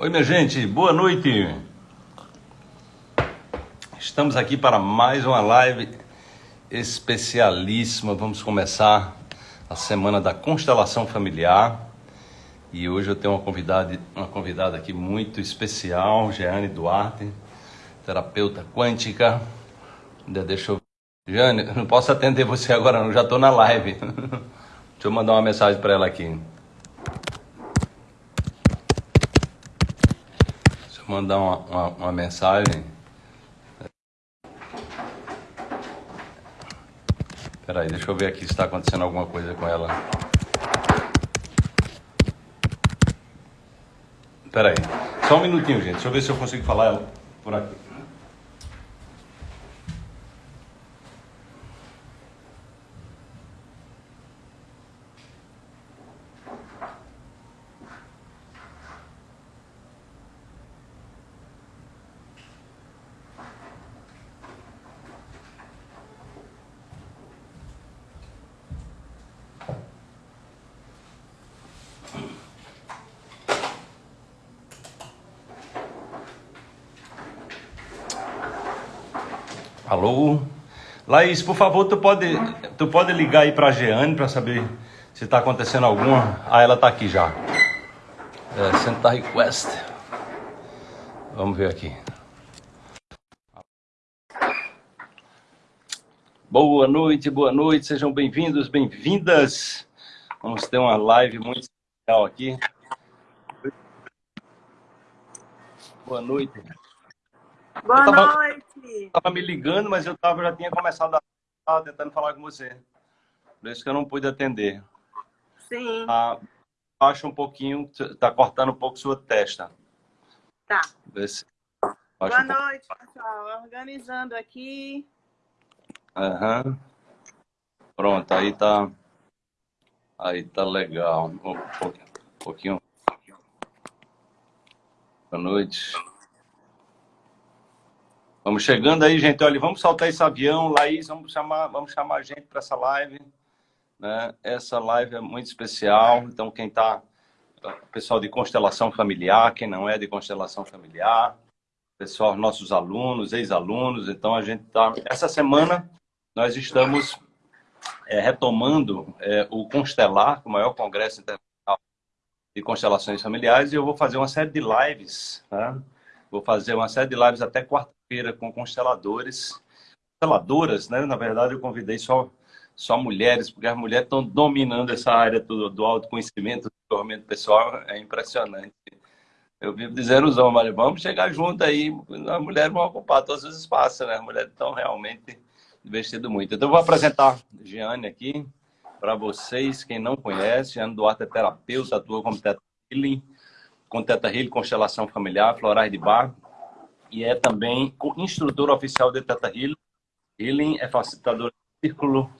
Oi, minha gente, boa noite. Estamos aqui para mais uma live especialíssima. Vamos começar a semana da constelação familiar. E hoje eu tenho uma convidada, uma convidada aqui muito especial, Jeane Duarte, terapeuta quântica. Deixa eu. Jeane, não posso atender você agora, não, já estou na live. Deixa eu mandar uma mensagem para ela aqui. Mandar uma, uma, uma mensagem. Peraí, deixa eu ver aqui se está acontecendo alguma coisa com ela. Peraí, só um minutinho, gente. Deixa eu ver se eu consigo falar ela por aqui. Laís, por favor, tu pode, tu pode ligar aí para a Jeane para saber se está acontecendo alguma. Ah, ela está aqui já. É, Senta Request. Vamos ver aqui. Boa noite, boa noite, sejam bem-vindos, bem-vindas. Vamos ter uma live muito especial aqui. Boa noite. Boa tava, noite. Tava me ligando, mas eu tava, já tinha começado a tava tentando falar com você. Por isso que eu não pude atender. Sim. Ah, baixa um pouquinho, tá cortando um pouco sua testa. Tá. Se... Boa um noite, pessoal. Organizando aqui. Aham. Uhum. Pronto, aí tá. Aí tá legal. Um pouquinho. Boa noite. Vamos chegando aí, gente. Olha, vamos soltar esse avião. Laís, vamos chamar, vamos chamar a gente para essa live. Né? Essa live é muito especial. Então, quem está... Pessoal de constelação familiar, quem não é de constelação familiar. Pessoal, nossos alunos, ex-alunos. Então, a gente está... Essa semana, nós estamos é, retomando é, o Constelar, o maior congresso internacional de constelações familiares. E eu vou fazer uma série de lives, né? Vou fazer uma série de lives até quarta-feira com consteladores, consteladoras, né? Na verdade, eu convidei só, só mulheres, porque as mulheres estão dominando essa área do, do autoconhecimento, do desenvolvimento pessoal, é impressionante. Eu vivo dizendo os vamos chegar junto aí, as mulheres vão ocupar todos os espaços, né? As mulheres estão realmente investindo muito. Então, eu vou apresentar Giane aqui para vocês, quem não conhece. Giane Duarte é terapeuta, atua como teta healing, com Teta Healing, Constelação Familiar, Florais de Bar, e é também instrutor oficial de Teta Healing. É facilitador do Círculo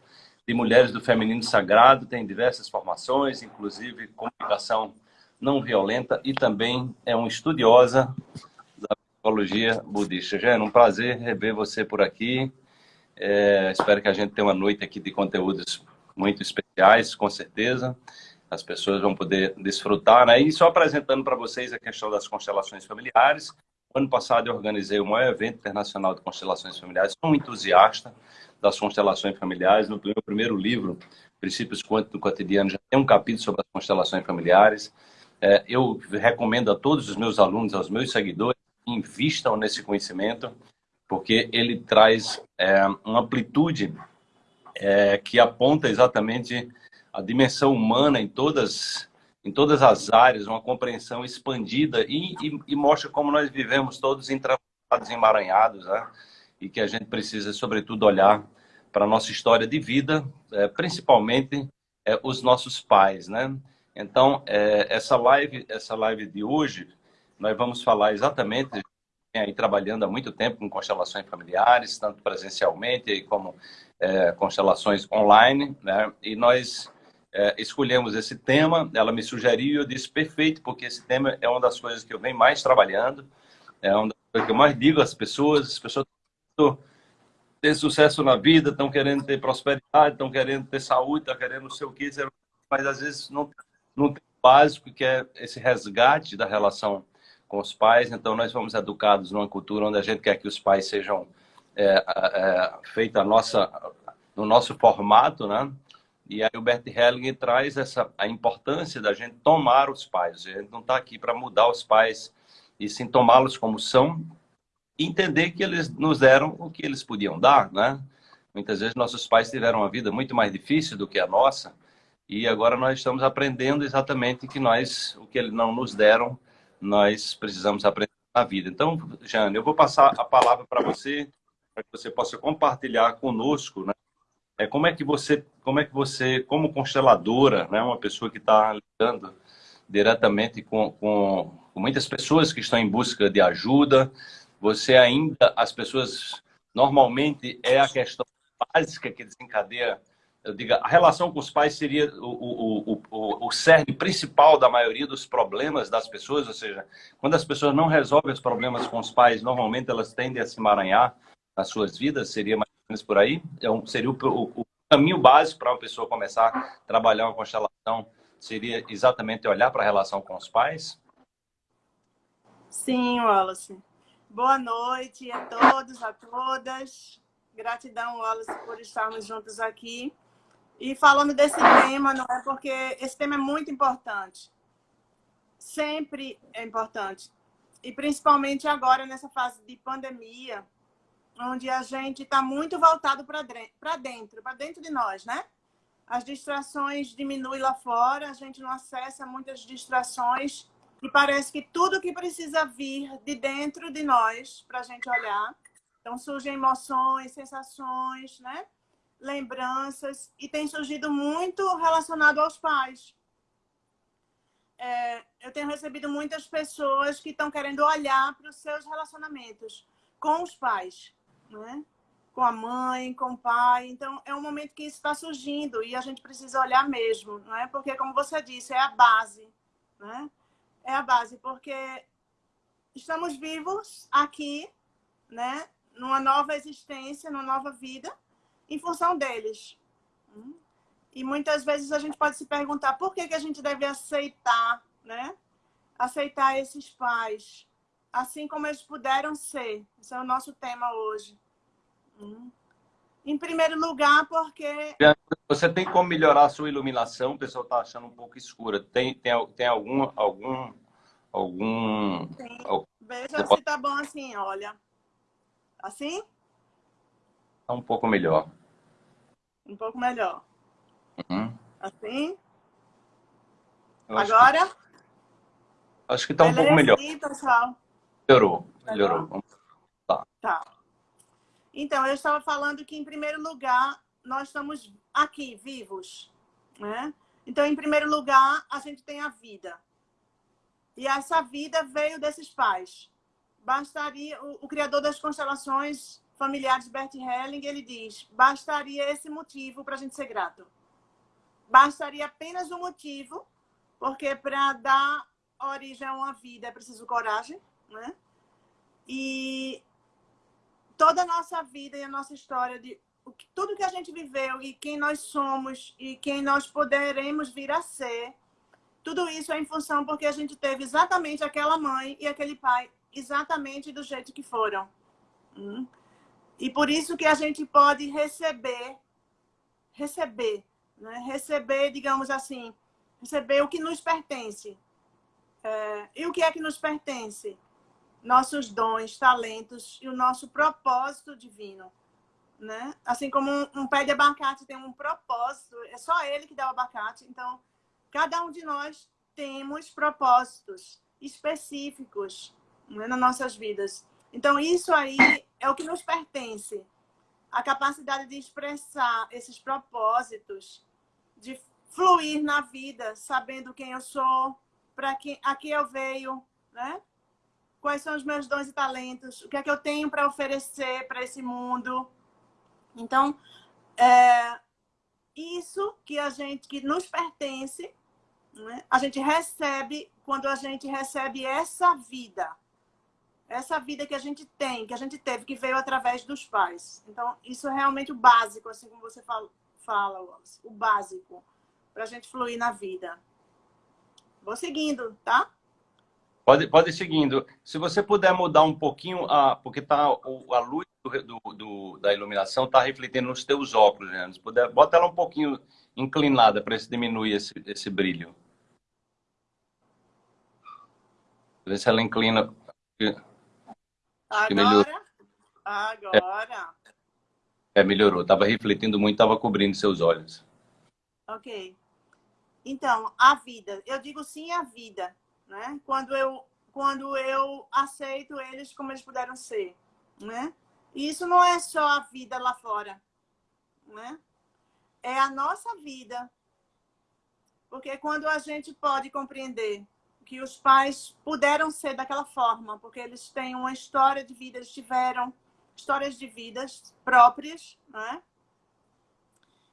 de Mulheres do Feminino Sagrado, tem diversas formações, inclusive comunicação não violenta, e também é uma estudiosa da psicologia budista. Já é um prazer rever você por aqui. É, espero que a gente tenha uma noite aqui de conteúdos muito especiais, com certeza as pessoas vão poder desfrutar. Né? E só apresentando para vocês a questão das constelações familiares. Ano passado eu organizei o maior evento internacional de constelações familiares. Sou um entusiasta das constelações familiares. No meu primeiro livro, Princípios Quânticos do Cotidiano, já tem um capítulo sobre as constelações familiares. É, eu recomendo a todos os meus alunos, aos meus seguidores, que invistam nesse conhecimento, porque ele traz é, uma amplitude é, que aponta exatamente a dimensão humana em todas, em todas as áreas, uma compreensão expandida e, e, e mostra como nós vivemos todos entravados, emaranhados, né? e que a gente precisa, sobretudo, olhar para a nossa história de vida, é, principalmente é, os nossos pais. Né? Então, é, essa, live, essa live de hoje, nós vamos falar exatamente aí trabalhando há muito tempo com constelações familiares, tanto presencialmente como é, constelações online, né? E nós é, escolhemos esse tema, ela me sugeriu e eu disse perfeito, porque esse tema é uma das coisas que eu venho mais trabalhando, é uma das coisas que eu mais digo às pessoas, as pessoas estão ter sucesso na vida, estão querendo ter prosperidade, estão querendo ter saúde, estão querendo não sei o que, mas às vezes não, não tem o básico que é esse resgate da relação com os pais. Então, nós fomos educados numa cultura onde a gente quer que os pais sejam é, é, feitos a nossa, no nosso formato, né? E aí o Bert Helling traz essa, a importância da gente tomar os pais. A gente não está aqui para mudar os pais, e sim tomá-los como são, entender que eles nos deram o que eles podiam dar, né? Muitas vezes nossos pais tiveram uma vida muito mais difícil do que a nossa, e agora nós estamos aprendendo exatamente que nós, o que eles não nos deram, nós precisamos aprender na vida. Então, Jane, eu vou passar a palavra para você, para que você possa compartilhar conosco, né? É como é que você, como é que você, como consteladora, né, uma pessoa que está lidando diretamente com, com, com muitas pessoas que estão em busca de ajuda, você ainda, as pessoas, normalmente é a questão básica que desencadeia, eu digo, a relação com os pais seria o, o, o, o cerne principal da maioria dos problemas das pessoas, ou seja, quando as pessoas não resolvem os problemas com os pais, normalmente elas tendem a se emaranhar nas suas vidas, seria por aí? Então, seria o, caminho básico para uma pessoa começar a trabalhar uma constelação, seria exatamente olhar para a relação com os pais? Sim, Wallace. Boa noite a todos, a todas. Gratidão, Wallace, por estarmos juntos aqui. E falando desse tema, não é porque esse tema é muito importante. Sempre é importante. E principalmente agora, nessa fase de pandemia, onde a gente está muito voltado para dentro, para dentro de nós, né? As distrações diminuem lá fora, a gente não acessa muitas distrações e parece que tudo que precisa vir de dentro de nós para a gente olhar. Então surgem emoções, sensações, né? lembranças e tem surgido muito relacionado aos pais. É, eu tenho recebido muitas pessoas que estão querendo olhar para os seus relacionamentos com os pais, né? com a mãe, com o pai. Então, é um momento que isso está surgindo e a gente precisa olhar mesmo, não é? Porque, como você disse, é a base, né? é a base, porque estamos vivos aqui, né? Numa nova existência, numa nova vida, em função deles. E muitas vezes a gente pode se perguntar por que, que a gente deve aceitar, né? Aceitar esses pais, assim como eles puderam ser. Esse é o nosso tema hoje. Em primeiro lugar, porque... Você tem como melhorar a sua iluminação? O pessoal está achando um pouco escura. Tem, tem, tem algum... algum, algum... Tem. Veja se está bom assim, olha. Assim? Está um pouco melhor. Um pouco melhor. Uhum. Assim? Agora? Acho que, acho que tá um pouco melhor. Assim, pessoal? Melhorou. Melhorou. Tá. tá. Então, eu estava falando que, em primeiro lugar, nós estamos aqui, vivos. Né? Então, em primeiro lugar, a gente tem a vida. E essa vida veio desses pais. Bastaria, o, o criador das constelações familiares, Bert Helling, ele diz, bastaria esse motivo para a gente ser grato. Bastaria apenas um motivo, porque para dar origem a uma vida é preciso coragem, né? E toda a nossa vida e a nossa história, de tudo que a gente viveu e quem nós somos e quem nós poderemos vir a ser, tudo isso é em função porque a gente teve exatamente aquela mãe e aquele pai exatamente do jeito que foram. Hum? E por isso que a gente pode receber, receber, né? receber, digamos assim, receber o que nos pertence. É, e o que é que nos pertence? Nossos dons, talentos e o nosso propósito divino. Né? Assim como um, um, pé de abacate tem um propósito, é só ele que dá o abacate. Então, cada um de nós temos propósitos específicos né, nas nossas vidas. Então, isso aí é o que nos pertence. A capacidade de expressar esses propósitos, de fluir na vida, sabendo quem eu sou, para que aqui eu veio, né? Quais são os meus dons e talentos, o que é que eu tenho para oferecer para esse mundo. Então, é, isso que a gente que nos pertence, né? a gente recebe quando a gente recebe essa vida. Essa vida que a gente tem, que a gente teve, que veio através dos pais. Então, isso é realmente o básico, assim como você fala, fala o básico, para a gente fluir na vida. Vou seguindo, tá? Pode, pode ir seguindo. Se você puder mudar um pouquinho, a, porque tá, a luz do, do, da iluminação está refletindo nos teus óculos, né? Se puder, bota ela um pouquinho inclinada para diminuir esse, esse brilho. Vê se ela inclina. Agora? Agora. É, melhorou. Estava refletindo muito, estava cobrindo seus olhos. Ok. Então, a vida. Eu digo sim à vida né? Quando eu quando eu aceito eles como eles puderam ser, né? E isso não é só a vida lá fora, né? É a nossa vida. Porque quando a gente pode compreender que os pais puderam ser daquela forma, porque eles têm uma história de vida, eles tiveram histórias de vidas próprias, né?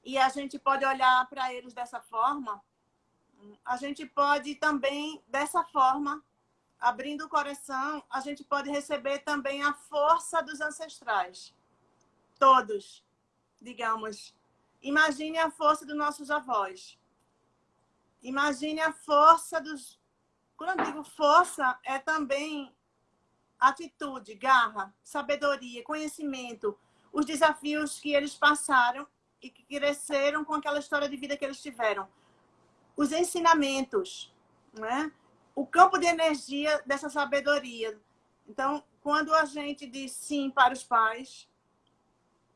E a gente pode olhar para eles dessa forma, a gente pode também, dessa forma, abrindo o coração, a gente pode receber também a força dos ancestrais. Todos, digamos. Imagine a força dos nossos avós. Imagine a força dos... Quando eu digo força, é também atitude, garra, sabedoria, conhecimento, os desafios que eles passaram e que cresceram com aquela história de vida que eles tiveram os ensinamentos, né? o campo de energia dessa sabedoria. Então, quando a gente diz sim para os pais,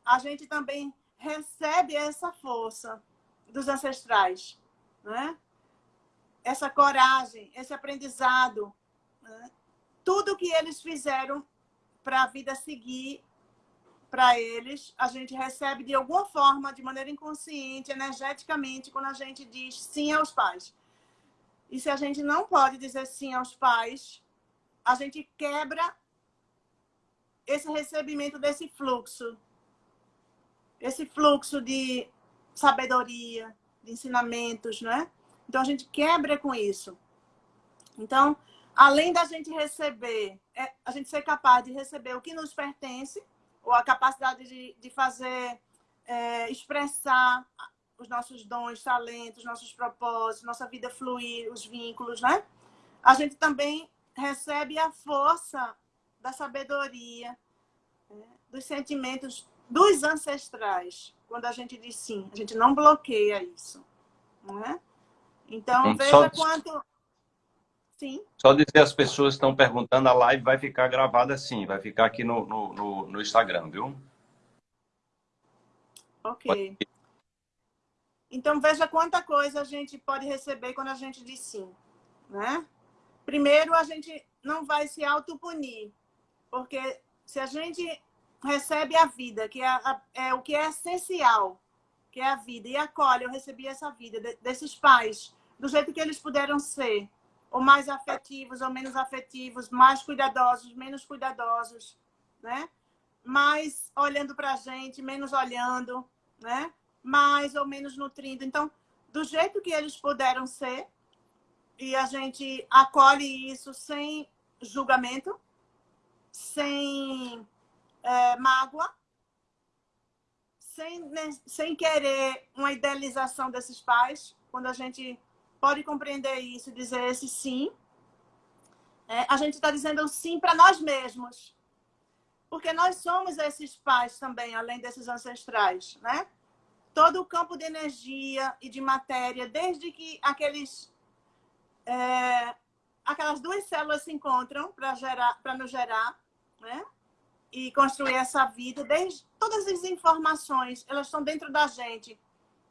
a gente também recebe essa força dos ancestrais, né? essa coragem, esse aprendizado, né? tudo que eles fizeram para a vida seguir para eles, a gente recebe de alguma forma, de maneira inconsciente, energeticamente, quando a gente diz sim aos pais. E se a gente não pode dizer sim aos pais, a gente quebra esse recebimento desse fluxo. Esse fluxo de sabedoria, de ensinamentos, né? Então, a gente quebra com isso. Então, além da gente receber, é, a gente ser capaz de receber o que nos pertence, ou a capacidade de, de fazer, é, expressar os nossos dons, talentos, nossos propósitos, nossa vida fluir, os vínculos, né? A gente também recebe a força da sabedoria, né? dos sentimentos dos ancestrais, quando a gente diz sim. A gente não bloqueia isso, né? Então, veja só... quanto... Sim. Só dizer às pessoas estão perguntando, a live vai ficar gravada assim, vai ficar aqui no, no, no, no Instagram, viu? Ok. Então, veja quanta coisa a gente pode receber quando a gente diz sim, né? Primeiro, a gente não vai se autopunir, porque se a gente recebe a vida, que é, a, é, o que é essencial, que é a vida, e acolhe, eu recebi essa vida de, desses pais, do jeito que eles puderam ser, ou mais afetivos ou menos afetivos, mais cuidadosos, menos cuidadosos, né? Mais olhando para a gente, menos olhando, né? Mais ou menos nutrindo. Então, do jeito que eles puderam ser, e a gente acolhe isso sem julgamento, sem é, mágoa, sem, sem querer uma idealização desses pais, quando a gente pode compreender isso e dizer esse sim. É, a gente está dizendo sim para nós mesmos. Porque nós somos esses pais também, além desses ancestrais, né? Todo o campo de energia e de matéria, desde que aqueles, é, aquelas duas células se encontram para nos gerar, né? E construir essa vida, desde todas as informações, elas estão dentro da gente.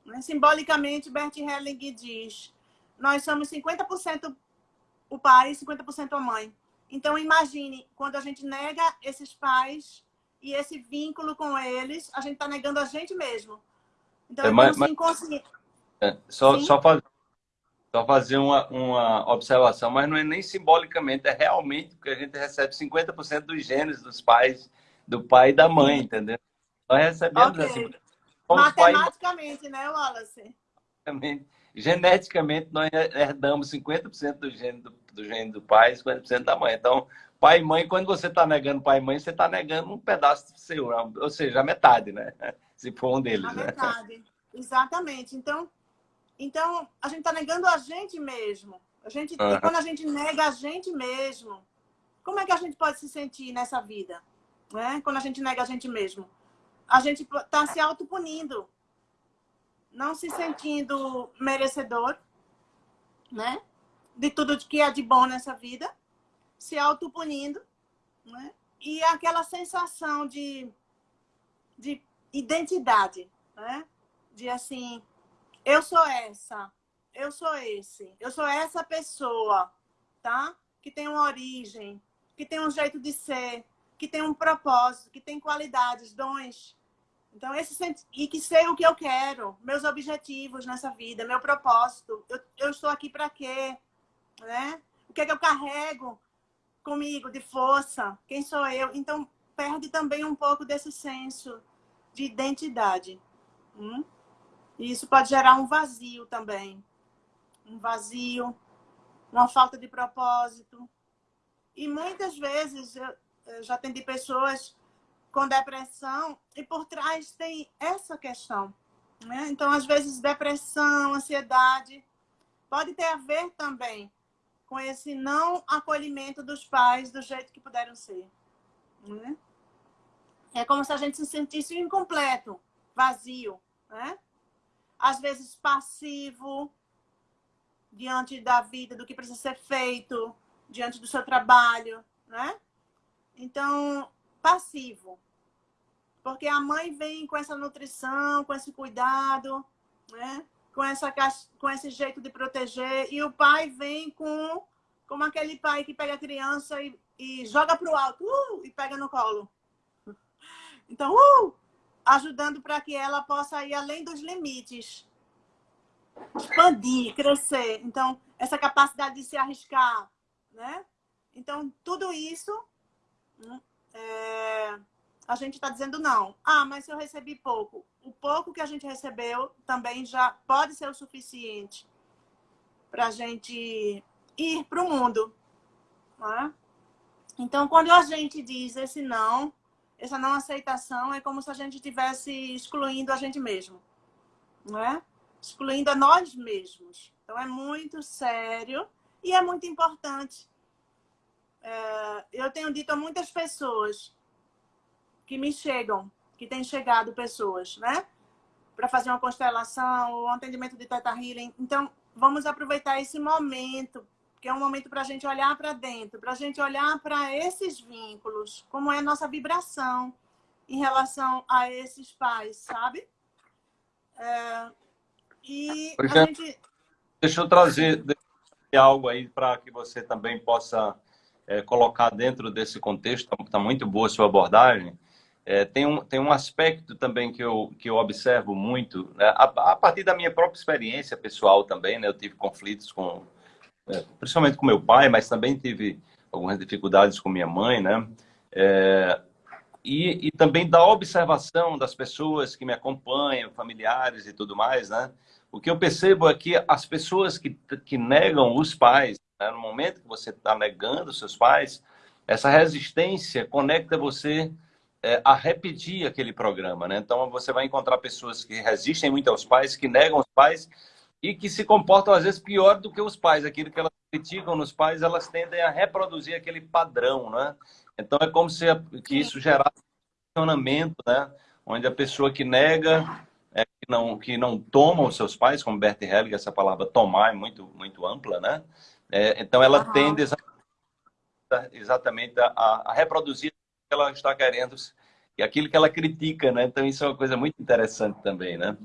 Né? Simbolicamente, Bert Helling diz nós somos 50% o pai e 50% a mãe. Então, imagine, quando a gente nega esses pais e esse vínculo com eles, a gente está negando a gente mesmo. Então, é, mas, inconsciente. É, só, só, faz, só fazer uma, uma observação, mas não é nem simbolicamente, é realmente porque a gente recebe 50% dos genes dos pais, do pai e da mãe, entendeu? Nós recebemos okay. assim. Matematicamente, pai... né, Wallace? Matematicamente geneticamente nós herdamos 50% do gene do, do gene do pai e 50% da mãe. Então, pai e mãe, quando você está negando pai e mãe, você está negando um pedaço seu, ou seja, a metade, né? Se for um deles. A né? metade, exatamente. Então, então a gente está negando a gente mesmo. A gente, uhum. Quando a gente nega a gente mesmo, como é que a gente pode se sentir nessa vida? Né? Quando a gente nega a gente mesmo. A gente está se autopunindo. Não se sentindo merecedor né? de tudo que é de bom nessa vida. Se autopunindo. Né? E aquela sensação de, de identidade. Né? De assim, eu sou essa, eu sou esse, eu sou essa pessoa, tá? Que tem uma origem, que tem um jeito de ser, que tem um propósito, que tem qualidades, dons. Então, esse e que sei o que eu quero, meus objetivos nessa vida, meu propósito. Eu, eu estou aqui para quê? Né? O que é que eu carrego comigo de força? Quem sou eu? Então, perde também um pouco desse senso de identidade. Hum? E isso pode gerar um vazio também. Um vazio, uma falta de propósito. E muitas vezes eu, eu já atendi pessoas com depressão e por trás tem essa questão. Né? Então, às vezes, depressão, ansiedade, pode ter a ver também com esse não acolhimento dos pais do jeito que puderam ser. Né? É como se a gente se sentisse incompleto, vazio. Né? às vezes passivo diante da vida, do que precisa ser feito, diante do seu trabalho, né? Então, passivo. Porque a mãe vem com essa nutrição, com esse cuidado, né? Com, essa, com esse jeito de proteger. E o pai vem com como aquele pai que pega a criança e, e joga para o alto uh, e pega no colo. Então, uh, ajudando para que ela possa ir além dos limites. Expandir, crescer. Então, essa capacidade de se arriscar, né? Então, tudo isso, né, é, a gente está dizendo não. Ah, mas eu recebi pouco. O pouco que a gente recebeu também já pode ser o suficiente para a gente ir para o mundo. Né? Então, quando a gente diz esse não, essa não aceitação é como se a gente estivesse excluindo a gente mesmo, não é? Excluindo a nós mesmos. Então, é muito sério e é muito importante. É, eu tenho dito a muitas pessoas que me chegam, que têm chegado pessoas, né? Para fazer uma constelação, o um atendimento de Teta Healing. Então, vamos aproveitar esse momento que é um momento para a gente olhar para dentro, para a gente olhar para esses vínculos, como é a nossa vibração em relação a esses pais, sabe? É, e a gente... Deixa eu trazer algo aí para que você também possa é, colocar dentro desse contexto. Está muito boa a sua abordagem. É, tem, um, tem um aspecto também que eu, que eu observo muito, né? a, a, partir da minha própria experiência pessoal também, né? eu tive conflitos com é, principalmente com meu pai, mas também tive algumas dificuldades com minha mãe, né? É, e, e, também da observação das pessoas que me acompanham, familiares e tudo mais, né? O que eu percebo é que as pessoas que, que negam os pais, né? no momento que você está negando seus pais, essa resistência conecta você é, a repetir aquele programa, né? Então você vai encontrar pessoas que resistem muito aos pais, que negam os pais, e que se comportam às vezes pior do que os pais. Aquilo que elas criticam nos pais, elas tendem a reproduzir aquele padrão, né? Então é como se que isso gerasse um funcionamento, né? Onde a pessoa que nega, é, que não que não toma os seus pais, como Bert Hellinger, essa palavra tomar é muito muito ampla, né? É, então ela uhum. tende exatamente a, a reproduzir o que ela está querendo e aquilo que ela critica, né? Então isso é uma coisa muito interessante também, né?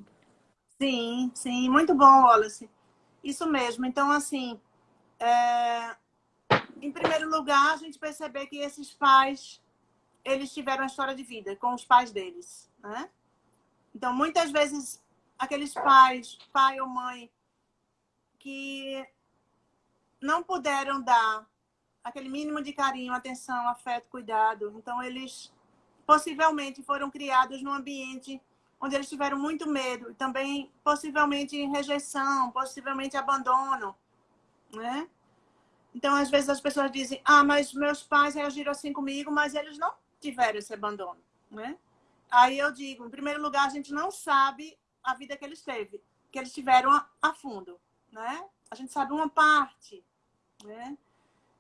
Sim, sim, muito bom, Wallace. Isso mesmo. Então, assim, é... em primeiro lugar, a gente perceber que esses pais, eles tiveram a história de vida com os pais deles, né? Então, muitas vezes, aqueles pais, pai ou mãe, que não puderam dar aquele mínimo de carinho, atenção, afeto, cuidado. Então, eles possivelmente foram criados num ambiente onde eles tiveram muito medo também possivelmente rejeição, possivelmente abandono, né? Então, às vezes as pessoas dizem: "Ah, mas meus pais reagiram assim comigo, mas eles não tiveram esse abandono", né? Aí eu digo, em primeiro lugar, a gente não sabe a vida que eles teve, que eles tiveram a, a fundo, né? A gente sabe uma parte, Né?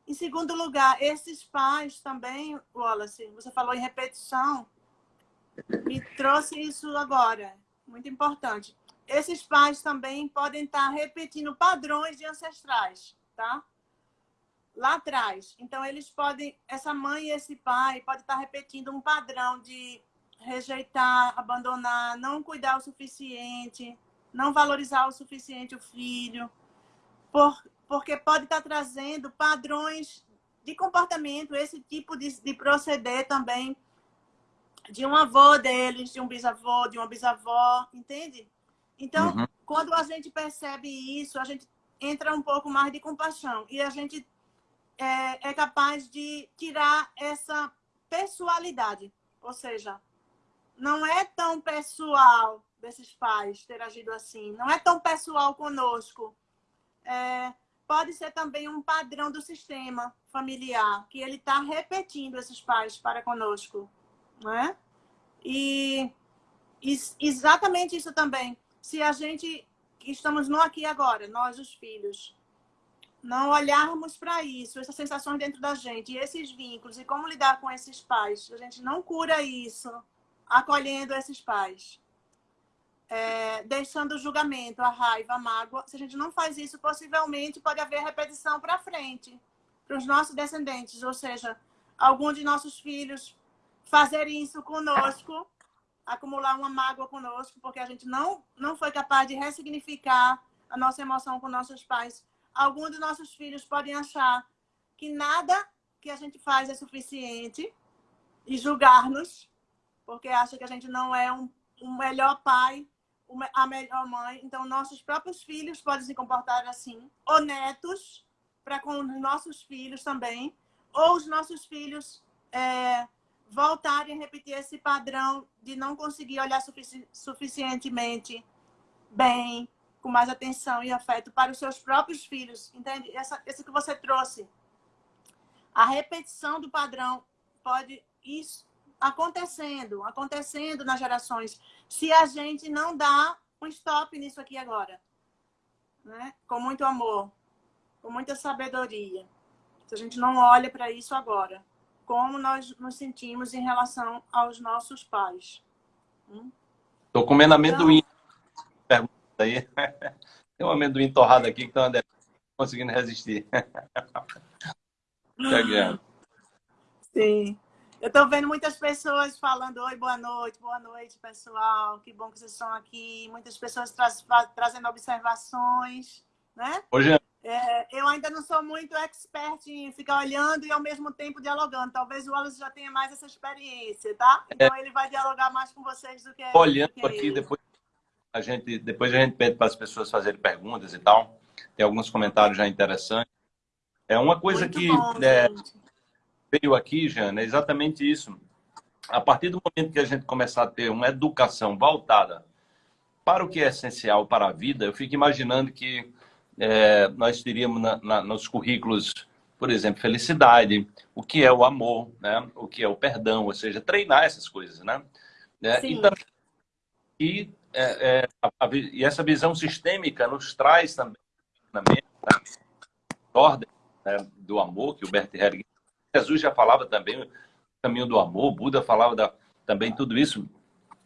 Em segundo lugar, esses pais também, Wallace, você falou em repetição, me trouxe isso agora, muito importante. Esses pais também podem estar repetindo padrões de ancestrais, tá? Lá atrás. Então, eles podem, essa mãe e esse pai podem estar repetindo um padrão de rejeitar, abandonar, não cuidar o suficiente, não valorizar o suficiente o filho, por, porque pode estar trazendo padrões de comportamento, esse tipo de, de proceder também de um avô deles, de um bisavô, de uma bisavó, entende? Então, uhum. quando a gente percebe isso, a gente entra um pouco mais de compaixão e a gente é, é capaz de tirar essa pessoalidade, ou seja, não é tão pessoal desses pais ter agido assim, não é tão pessoal conosco. É, pode ser também um padrão do sistema familiar, que ele está repetindo esses pais para conosco. Né? E, exatamente isso também. Se a gente, que estamos no aqui agora, nós os filhos, não olharmos para isso, essas sensações dentro da gente, esses vínculos, e como lidar com esses pais, a gente não cura isso acolhendo esses pais. É, deixando o julgamento, a raiva, a mágoa. Se a gente não faz isso, possivelmente pode haver repetição para frente, para os nossos descendentes. Ou seja, algum de nossos filhos fazer isso conosco, acumular uma mágoa conosco, porque a gente não, não foi capaz de ressignificar a nossa emoção com nossos pais. Alguns dos nossos filhos podem achar que nada que a gente faz é suficiente e julgar-nos, porque acha que a gente não é um, um melhor pai, a melhor mãe. Então, nossos próprios filhos podem se comportar assim, ou netos, para com os nossos filhos também, ou os nossos filhos é, voltarem a repetir esse padrão de não conseguir olhar sufici suficientemente bem, com mais atenção e afeto para os seus próprios filhos. Entende? Essa, esse que você trouxe. A repetição do padrão pode isso acontecendo, acontecendo nas gerações, se a gente não dá um stop nisso aqui agora. Né? Com muito amor, com muita sabedoria. Se a gente não olha para isso agora como nós nos sentimos em relação aos nossos pais. Estou hum? comendo amendoim. Então... Aí. Tem um amendoim torrado aqui que não conseguindo resistir. Chegando. Sim. Eu estou vendo muitas pessoas falando, oi, boa noite, boa noite, pessoal. Que bom que vocês estão aqui. Muitas pessoas tra trazendo observações, né? Hoje é, eu ainda não sou muito expert em ficar olhando e ao mesmo tempo dialogando. Talvez o Wallace já tenha mais essa experiência, tá? Então é. ele vai dialogar mais com vocês do que Olhando do que aqui, depois a gente depois a gente pede para as pessoas fazerem perguntas e tal. Tem alguns comentários já interessantes. É uma coisa muito que bom, é, veio aqui, Jana, é exatamente isso. A partir do momento que a gente começar a ter uma educação voltada para o que é essencial para a vida, eu fico imaginando que é, nós teríamos na, na, nos currículos, por exemplo, felicidade, o que é o amor, né? o que é o perdão, ou seja, treinar essas coisas. Né? É, e, também, e, é, é a, a, e, essa visão sistêmica nos traz também na ordem né, do amor, que o Bert Hellinger, Jesus já falava também, o caminho do amor, Buda falava da, também tudo isso,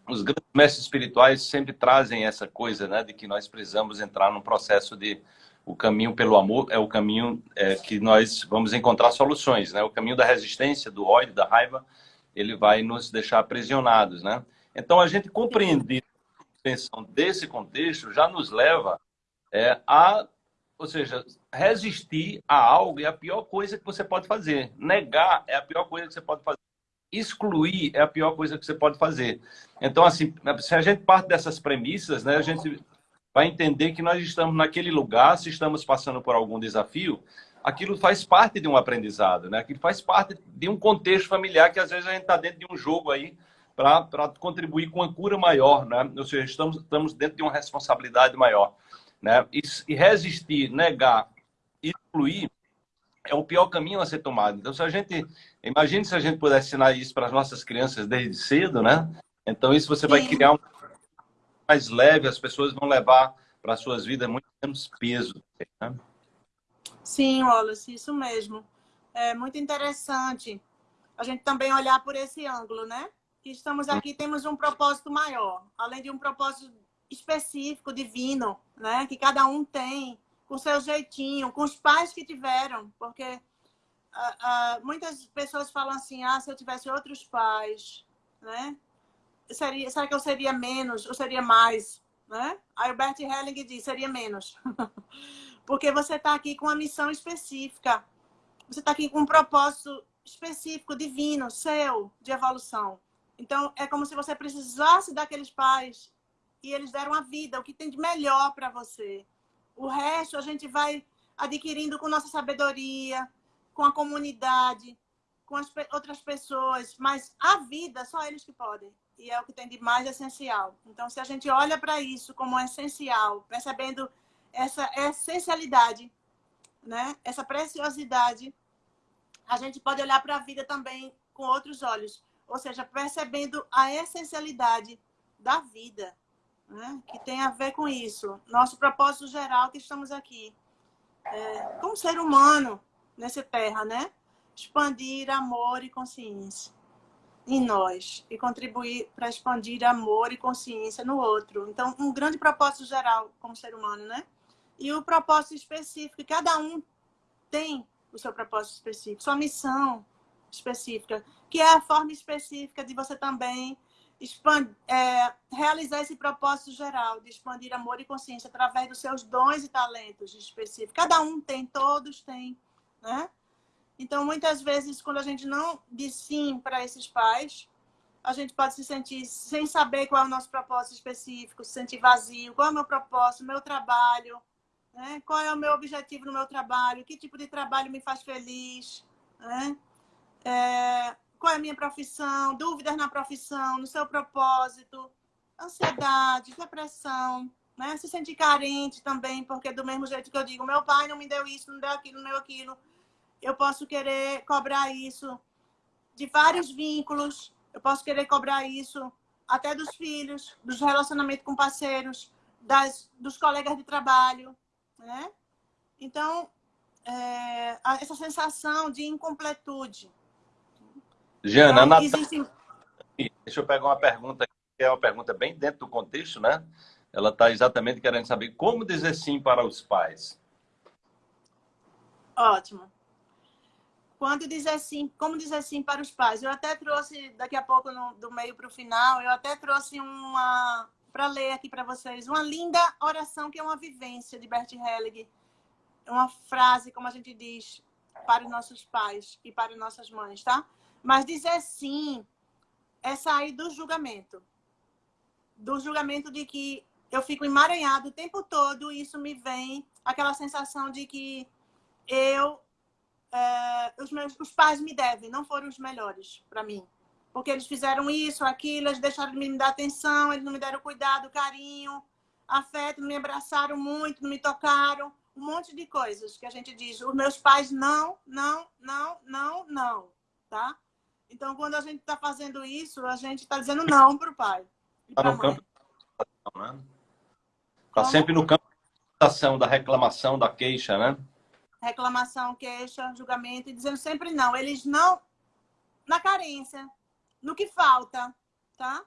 os grandes mestres espirituais sempre trazem essa coisa, né, de que nós precisamos entrar num processo de o caminho pelo amor é o caminho é, que nós vamos encontrar soluções, né? O caminho da resistência, do ódio, da raiva, ele vai nos deixar aprisionados, né? Então a gente compreender a intenção desse contexto já nos leva é, a, ou seja, resistir a algo é a pior coisa que você pode fazer. Negar é a pior coisa que você pode fazer excluir é a pior coisa que você pode fazer. Então, assim, se a gente parte dessas premissas, né, a gente vai entender que nós estamos naquele lugar, se estamos passando por algum desafio, aquilo faz parte de um aprendizado, né? Aquilo faz parte de um contexto familiar que às vezes a gente está dentro de um jogo aí para contribuir com uma cura maior, né? Ou seja, estamos, estamos dentro de uma responsabilidade maior, né? E, e resistir, negar, excluir é o pior caminho a ser tomado. Então, se a gente, imagine se a gente pudesse ensinar isso para as nossas crianças desde cedo, né? Então, isso você vai criar um mais leve, as pessoas vão levar para suas vidas muito menos peso. Né? Sim, Wallace, isso mesmo. É muito interessante a gente também olhar por esse ângulo, né? Que estamos aqui, temos um propósito maior, além de um propósito específico, divino, né? Que cada um tem, com seu jeitinho, com os pais que tiveram, porque uh, uh, muitas pessoas falam assim, ah, se eu tivesse outros pais, né? Seria, será que eu seria menos ou seria mais? Né? Aí o Bert Helling diz, seria menos. Porque você está aqui com uma missão específica. Você está aqui com um propósito específico, divino, seu, de evolução. Então, é como se você precisasse daqueles pais e eles deram a vida, o que tem de melhor para você. O resto a gente vai adquirindo com nossa sabedoria, com a comunidade, com as outras pessoas, mas a vida, só eles que podem. E é o que tem de mais essencial. Então, se a gente olha para isso como essencial, percebendo essa essencialidade, né? essa preciosidade, a gente pode olhar para a vida também com outros olhos. Ou seja, percebendo a essencialidade da vida, né? que tem a ver com isso. Nosso propósito geral que estamos aqui. É, como ser humano nessa terra, né? Expandir amor e consciência em nós e contribuir para expandir amor e consciência no outro. Então, um grande propósito geral como ser humano, né? E o propósito específico, cada um tem o seu propósito específico, sua missão específica, que é a forma específica de você também expandir, é, realizar esse propósito geral de expandir amor e consciência através dos seus dons e talentos específicos. Cada um tem, todos têm, né? Então, muitas vezes, quando a gente não diz sim para esses pais, a gente pode se sentir sem saber qual é o nosso propósito específico, se sentir vazio, qual é o meu propósito, meu trabalho, né? qual é o meu objetivo no meu trabalho, que tipo de trabalho me faz feliz, né? É, qual é a minha profissão, dúvidas na profissão, no seu propósito, ansiedade, depressão, né? se sentir carente também, porque do mesmo jeito que eu digo, meu pai não me deu isso, não deu aquilo, não deu aquilo, eu posso querer cobrar isso de vários vínculos, eu posso querer cobrar isso até dos filhos, dos relacionamentos com parceiros, das, dos colegas de trabalho, né? Então, é, essa sensação de incompletude. Jana, então, existe... deixa eu pegar uma pergunta que é uma pergunta bem dentro do contexto, né? Ela está exatamente querendo saber como dizer sim para os pais. Ótimo. Quando dizer sim, como dizer sim para os pais? Eu até trouxe, daqui a pouco, no, do meio para o final, eu até trouxe uma, para ler aqui para vocês, uma linda oração que é uma vivência de Bert Hellig. Uma frase, como a gente diz, para os nossos pais e para as nossas mães, tá? Mas dizer sim é sair do julgamento. Do julgamento de que eu fico emaranhado o tempo todo e isso me vem aquela sensação de que eu é, os meus os pais me devem, não foram os melhores para mim. Porque eles fizeram isso, aquilo, eles deixaram de me dar atenção, eles não me deram cuidado, carinho, afeto, não me abraçaram muito, não me tocaram, um monte de coisas que a gente diz. Os meus pais não, não, não, não, não, tá? Então, quando a gente está fazendo isso, a gente está dizendo não para o pai. Está no campo né? Está sempre no campo da ação, da reclamação, da queixa, né? reclamação, queixa, julgamento, e dizendo sempre não. Eles não, na carência, no que falta, tá?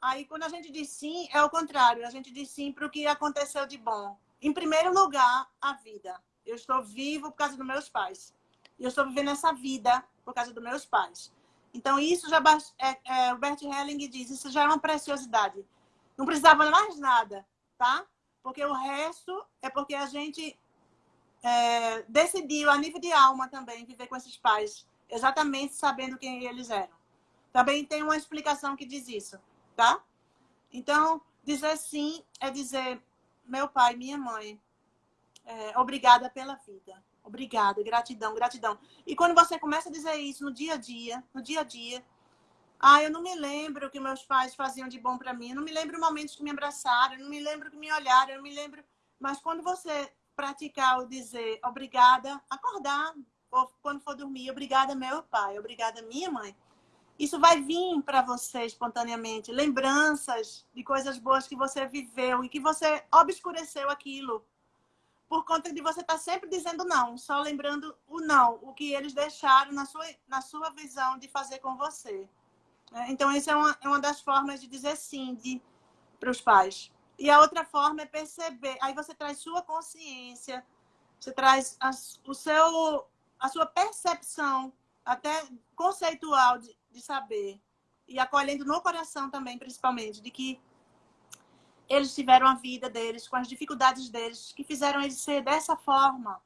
Aí, quando a gente diz sim, é o contrário. A gente diz sim para o que aconteceu de bom. Em primeiro lugar, a vida. Eu estou vivo por causa dos meus pais. Eu estou vivendo essa vida por causa dos meus pais. Então, isso já... É, é, o Bert Helling diz, isso já é uma preciosidade. Não precisava mais nada, tá? Porque o resto é porque a gente é, decidiu, a nível de alma também, viver com esses pais, exatamente sabendo quem eles eram. Também tem uma explicação que diz isso, tá? Então, dizer sim é dizer, meu pai, minha mãe, é, obrigada pela vida. Obrigada, gratidão, gratidão. E quando você começa a dizer isso no dia a dia, no dia a dia, ah, eu não me lembro o que meus pais faziam de bom para mim, eu não me lembro momentos que me abraçaram, eu não me lembro que me olharam, eu não me lembro... Mas quando você praticar o dizer obrigada, acordar, ou quando for dormir, obrigada meu pai, obrigada minha mãe. Isso vai vir para você espontaneamente, lembranças de coisas boas que você viveu e que você obscureceu aquilo. Por conta de você estar tá sempre dizendo não, só lembrando o não, o que eles deixaram na sua, na sua visão de fazer com você. É, então, essa é uma, é uma das formas de dizer sim para os pais. E a outra forma é perceber. Aí você traz sua consciência, você traz a, o seu, a sua percepção, até conceitual, de, de saber. E acolhendo no coração também, principalmente, de que eles tiveram a vida deles, com as dificuldades deles, que fizeram eles ser dessa forma,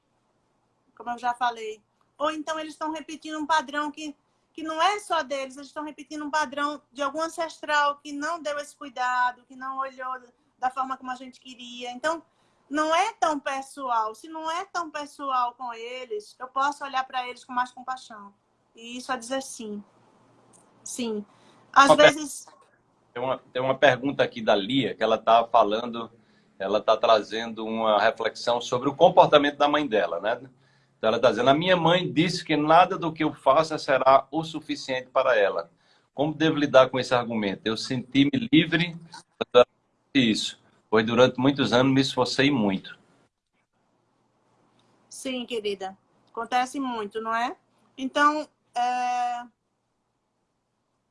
como eu já falei. Ou então eles estão repetindo um padrão que, que não é só deles, eles estão repetindo um padrão de algum ancestral que não deu esse cuidado, que não olhou da forma como a gente queria. Então, não é tão pessoal. Se não é tão pessoal com eles, eu posso olhar para eles com mais compaixão. E isso é dizer sim. Sim. Às vezes. Tem uma, tem uma pergunta aqui da Lia, que ela está falando, ela está trazendo uma reflexão sobre o comportamento da mãe dela, né? Então ela está dizendo, a minha mãe disse que nada do que eu faça será o suficiente para ela. Como devo lidar com esse argumento? Eu senti-me livre isso, pois durante muitos anos me esforcei muito. Sim, querida. Acontece muito, não é? Então, é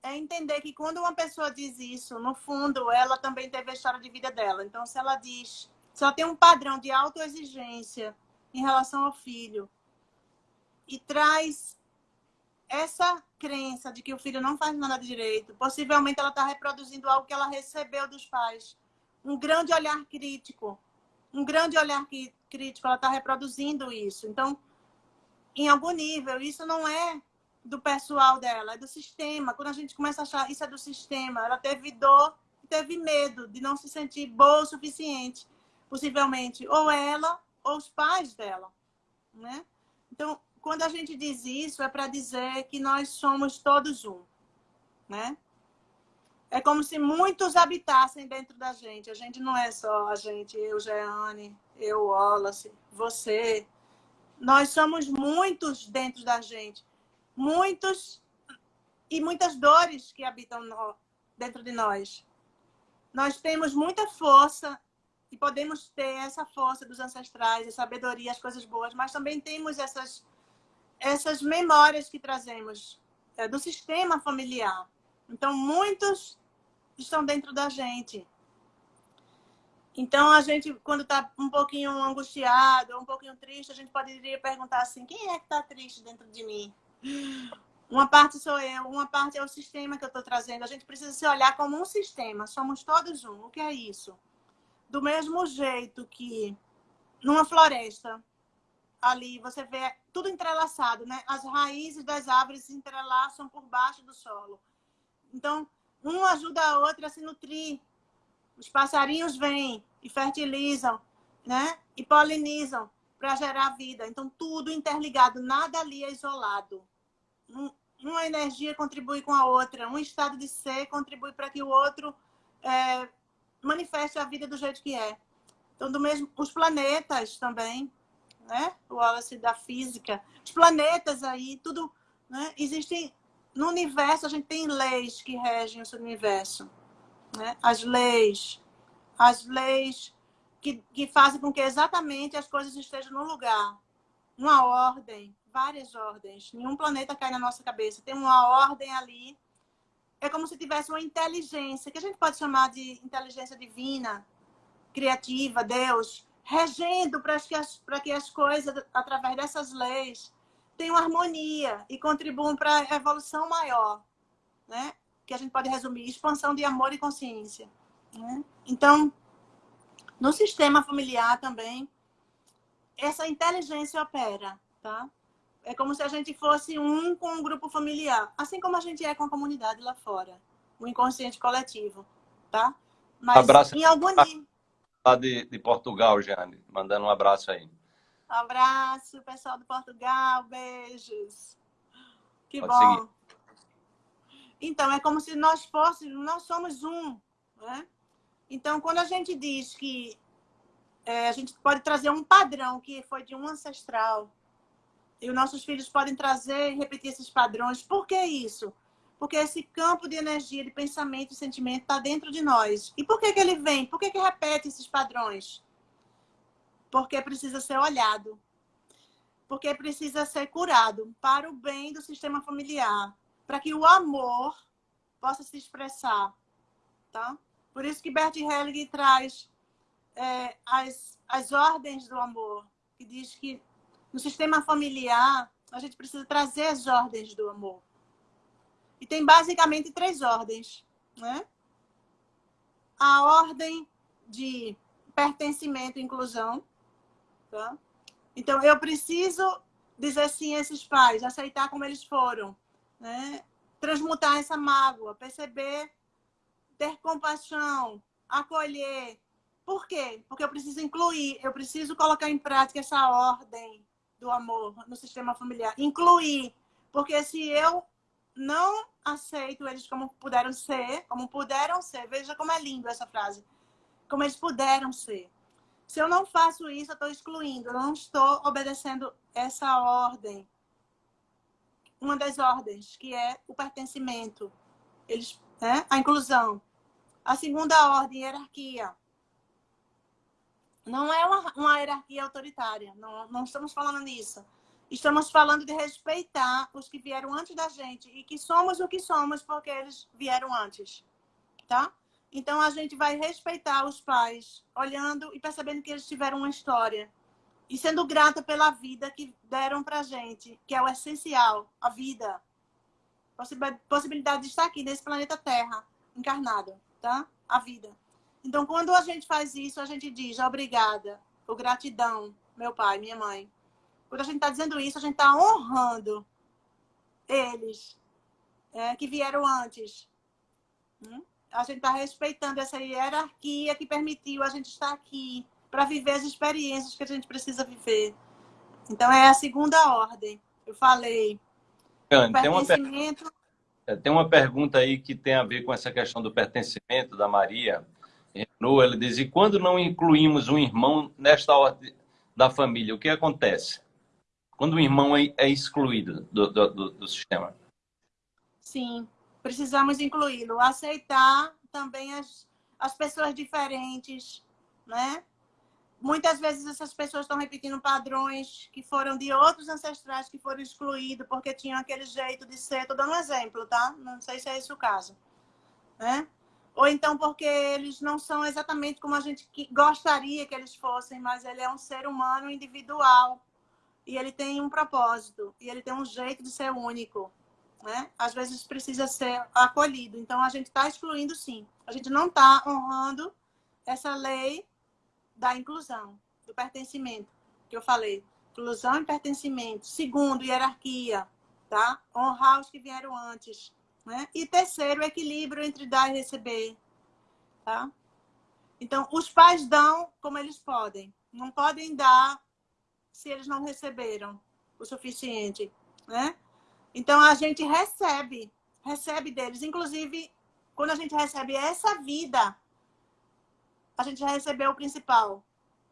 é entender que quando uma pessoa diz isso, no fundo, ela também teve a história de vida dela. Então, se ela diz, se ela tem um padrão de autoexigência em relação ao filho e traz essa crença de que o filho não faz nada direito, possivelmente ela está reproduzindo algo que ela recebeu dos pais. Um grande olhar crítico. Um grande olhar crítico, ela está reproduzindo isso. Então, em algum nível, isso não é do pessoal dela, é do sistema. Quando a gente começa a achar isso é do sistema, ela teve dor, teve medo de não se sentir boa o suficiente, possivelmente, ou ela ou os pais dela, né? Então, quando a gente diz isso, é para dizer que nós somos todos um, né? É como se muitos habitassem dentro da gente. A gente não é só a gente, eu, Jeane, eu, Wallace, você. Nós somos muitos dentro da gente muitos e muitas dores que habitam no, dentro de nós. Nós temos muita força e podemos ter essa força dos ancestrais, a sabedoria, as coisas boas, mas também temos essas essas memórias que trazemos é, do sistema familiar. Então, muitos estão dentro da gente. Então, a gente, quando está um pouquinho angustiado, um pouquinho triste, a gente poderia perguntar assim: quem é que está triste dentro de mim? Uma parte sou eu, uma parte é o sistema que eu estou trazendo. A gente precisa se olhar como um sistema, somos todos um. O que é isso? Do mesmo jeito que numa floresta, ali você vê tudo entrelaçado, né? As raízes das árvores se entrelaçam por baixo do solo. Então, um ajuda a outra a se nutrir. Os passarinhos vêm e fertilizam, né? E polinizam para gerar vida. Então, tudo interligado, nada ali é isolado uma energia contribui com a outra, um estado de ser contribui para que o outro é, manifeste a vida do jeito que é. Então, do mesmo, os planetas também, né? O Wallace da física, os planetas aí, tudo, né? Existem no universo a gente tem leis que regem o universo, né? As leis, as leis que, que fazem com que exatamente as coisas estejam no lugar, uma ordem, várias ordens. Nenhum planeta cai na nossa cabeça. Tem uma ordem ali. É como se tivesse uma inteligência, que a gente pode chamar de inteligência divina, criativa, Deus, regendo para que as, que as coisas, através dessas leis, tenham harmonia e contribuam para a evolução maior, né? que a gente pode resumir, expansão de amor e consciência. Né? Então, no sistema familiar também, essa inteligência opera, tá? É como se a gente fosse um com um grupo familiar, assim como a gente é com a comunidade lá fora, o inconsciente coletivo, tá? Mas abraço em algum nível. Lá de, de Portugal, Jane, mandando um abraço aí. abraço, pessoal de Portugal, beijos. Que Pode bom. Seguir. Então, é como se nós fôssemos, nós somos um, né? Então, quando a gente diz que é, a gente pode trazer um padrão que foi de um ancestral, e os nossos filhos podem trazer e repetir esses padrões. Por que isso? Porque esse campo de energia, de pensamento e sentimento está dentro de nós. E por que, que ele vem? Por que, que repete esses padrões? porque precisa ser olhado, porque precisa ser curado para o bem do sistema familiar, para que o amor possa se expressar, tá? Por isso que Bert Helling traz é, as, as ordens do amor, que diz que no sistema familiar a gente precisa trazer as ordens do amor. E tem basicamente três ordens, né? A ordem de pertencimento e inclusão, tá? Então, eu preciso dizer sim a esses pais, aceitar como eles foram, né? transmutar essa mágoa, perceber, ter compaixão, acolher. Por quê? Porque eu preciso incluir, eu preciso colocar em prática essa ordem do amor no sistema familiar. Incluir, porque se eu não aceito eles como puderam ser, como puderam ser, veja como é lindo essa frase, como eles puderam ser. Se eu não faço isso, eu estou excluindo, eu não estou obedecendo essa ordem uma das ordens, que é o pertencimento, eles, né? a inclusão. A segunda ordem, hierarquia. Não é uma, uma hierarquia autoritária, não, não estamos falando nisso. Estamos falando de respeitar os que vieram antes da gente e que somos o que somos porque eles vieram antes, tá? Então, a gente vai respeitar os pais, olhando e percebendo que eles tiveram uma história, e sendo grata pela vida que deram para gente, que é o essencial, a vida. Possibilidade de estar aqui nesse planeta Terra, encarnado, tá? A vida. Então, quando a gente faz isso, a gente diz obrigada, ou gratidão, meu pai, minha mãe. Quando a gente está dizendo isso, a gente está honrando eles é, que vieram antes. Hum? A gente está respeitando essa hierarquia que permitiu a gente estar aqui para viver as experiências que a gente precisa viver. Então, é a segunda ordem. Eu falei. Tem uma, é, tem uma pergunta aí que tem a ver com essa questão do pertencimento da Maria. Renault, ela diz, e quando não incluímos um irmão nesta ordem da família, o que acontece? Quando o irmão é, é excluído do, do, do sistema. Sim, precisamos incluí-lo. Aceitar também as, as pessoas diferentes, né? Muitas vezes essas pessoas estão repetindo padrões que foram de outros ancestrais que foram excluídos porque tinham aquele jeito de ser. Estou dando um exemplo, tá? Não sei se é esse o caso. Né? Ou então porque eles não são exatamente como a gente gostaria que eles fossem, mas ele é um ser humano individual. E ele tem um propósito. E ele tem um jeito de ser único. Né? Às vezes precisa ser acolhido. Então a gente está excluindo sim. A gente não está honrando essa lei da inclusão, do pertencimento, que eu falei. Inclusão e pertencimento. Segundo, hierarquia, tá? Honrar os que vieram antes. Né? E terceiro, equilíbrio entre dar e receber, tá? Então, os pais dão como eles podem. Não podem dar se eles não receberam o suficiente, né? Então, a gente recebe, recebe deles. Inclusive, quando a gente recebe essa vida, a gente já recebeu o principal,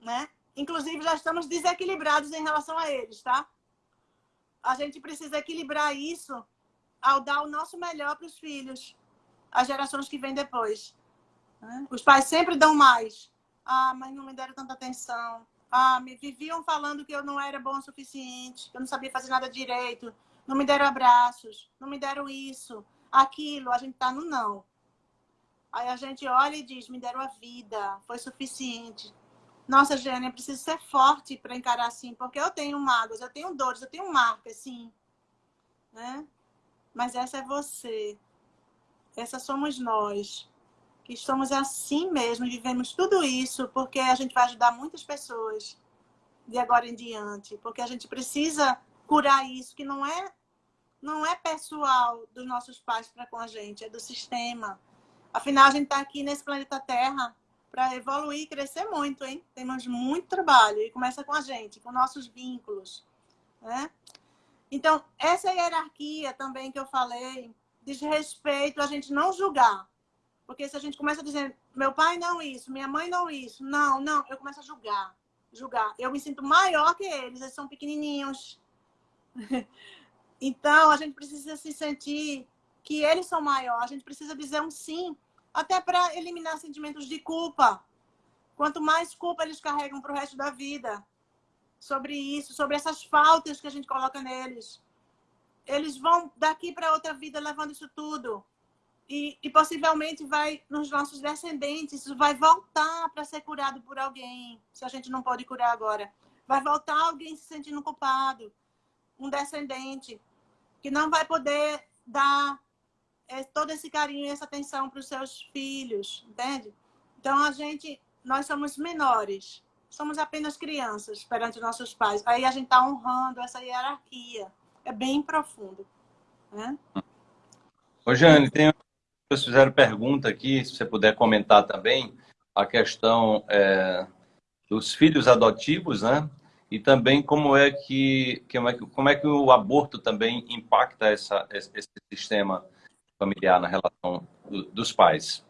né? Inclusive, já estamos desequilibrados em relação a eles, tá? A gente precisa equilibrar isso ao dar o nosso melhor para os filhos, as gerações que vêm depois. Né? Os pais sempre dão mais. Ah, mas não me deram tanta atenção. Ah, me viviam falando que eu não era bom o suficiente, que eu não sabia fazer nada direito. Não me deram abraços, não me deram isso, aquilo. A gente tá no não. Aí a gente olha e diz, me deram a vida, foi suficiente. Nossa, Jane, eu preciso ser forte para encarar assim, porque eu tenho mágoas, eu tenho dores, eu tenho marcas, sim. Né? Mas essa é você. Essa somos nós. Que estamos assim mesmo, vivemos tudo isso, porque a gente vai ajudar muitas pessoas de agora em diante. Porque a gente precisa curar isso, que não é, não é pessoal dos nossos pais para com a gente, é do sistema Afinal, a gente está aqui nesse planeta Terra para evoluir e crescer muito, hein? Temos muito trabalho e começa com a gente, com nossos vínculos, né? Então, essa hierarquia também que eu falei, diz respeito a gente não julgar. Porque se a gente começa a dizer, meu pai não isso, minha mãe não isso, não, não, eu começo a julgar, julgar. Eu me sinto maior que eles, eles são pequenininhos. então, a gente precisa se sentir que eles são maiores. A gente precisa dizer um sim, até para eliminar sentimentos de culpa. quanto mais culpa eles carregam para o resto da vida sobre isso, sobre essas faltas que a gente coloca neles. Eles vão daqui para outra vida levando isso tudo. E, e, possivelmente vai nos nossos descendentes, isso vai voltar para ser curado por alguém, se a gente não pode curar agora. Vai voltar alguém se sentindo culpado, um descendente, que não vai poder dar é, todo esse carinho e essa atenção para os seus filhos, entende? Então, a gente, nós somos menores, somos apenas crianças perante nossos pais. Aí a gente está honrando essa hierarquia. É bem profundo. Né? Ô, Jane, tem pessoas fizeram pergunta aqui, se você puder comentar também, a questão é, dos filhos adotivos, né? E também como é que, como é que, como é que o aborto também impacta essa, esse sistema familiar na relação do, dos pais.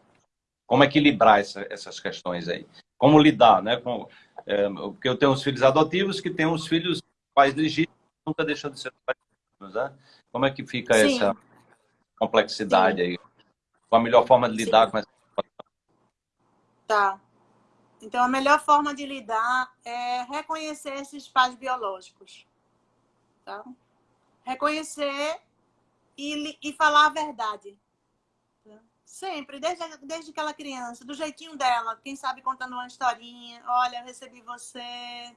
Como equilibrar essa, essas questões aí? Como lidar, né? Com, é, porque eu tenho uns filhos adotivos que têm uns filhos pais legítimos, nunca deixam de ser pais né? Como é que fica Sim. essa complexidade Sim. aí? Qual a melhor forma de lidar Sim. com essa situação? Tá. Então, a melhor forma de lidar é reconhecer esses pais biológicos. Tá? Reconhecer e, e falar a verdade. Sempre, desde, desde aquela criança, do jeitinho dela. Quem sabe contando uma historinha. Olha, eu recebi você.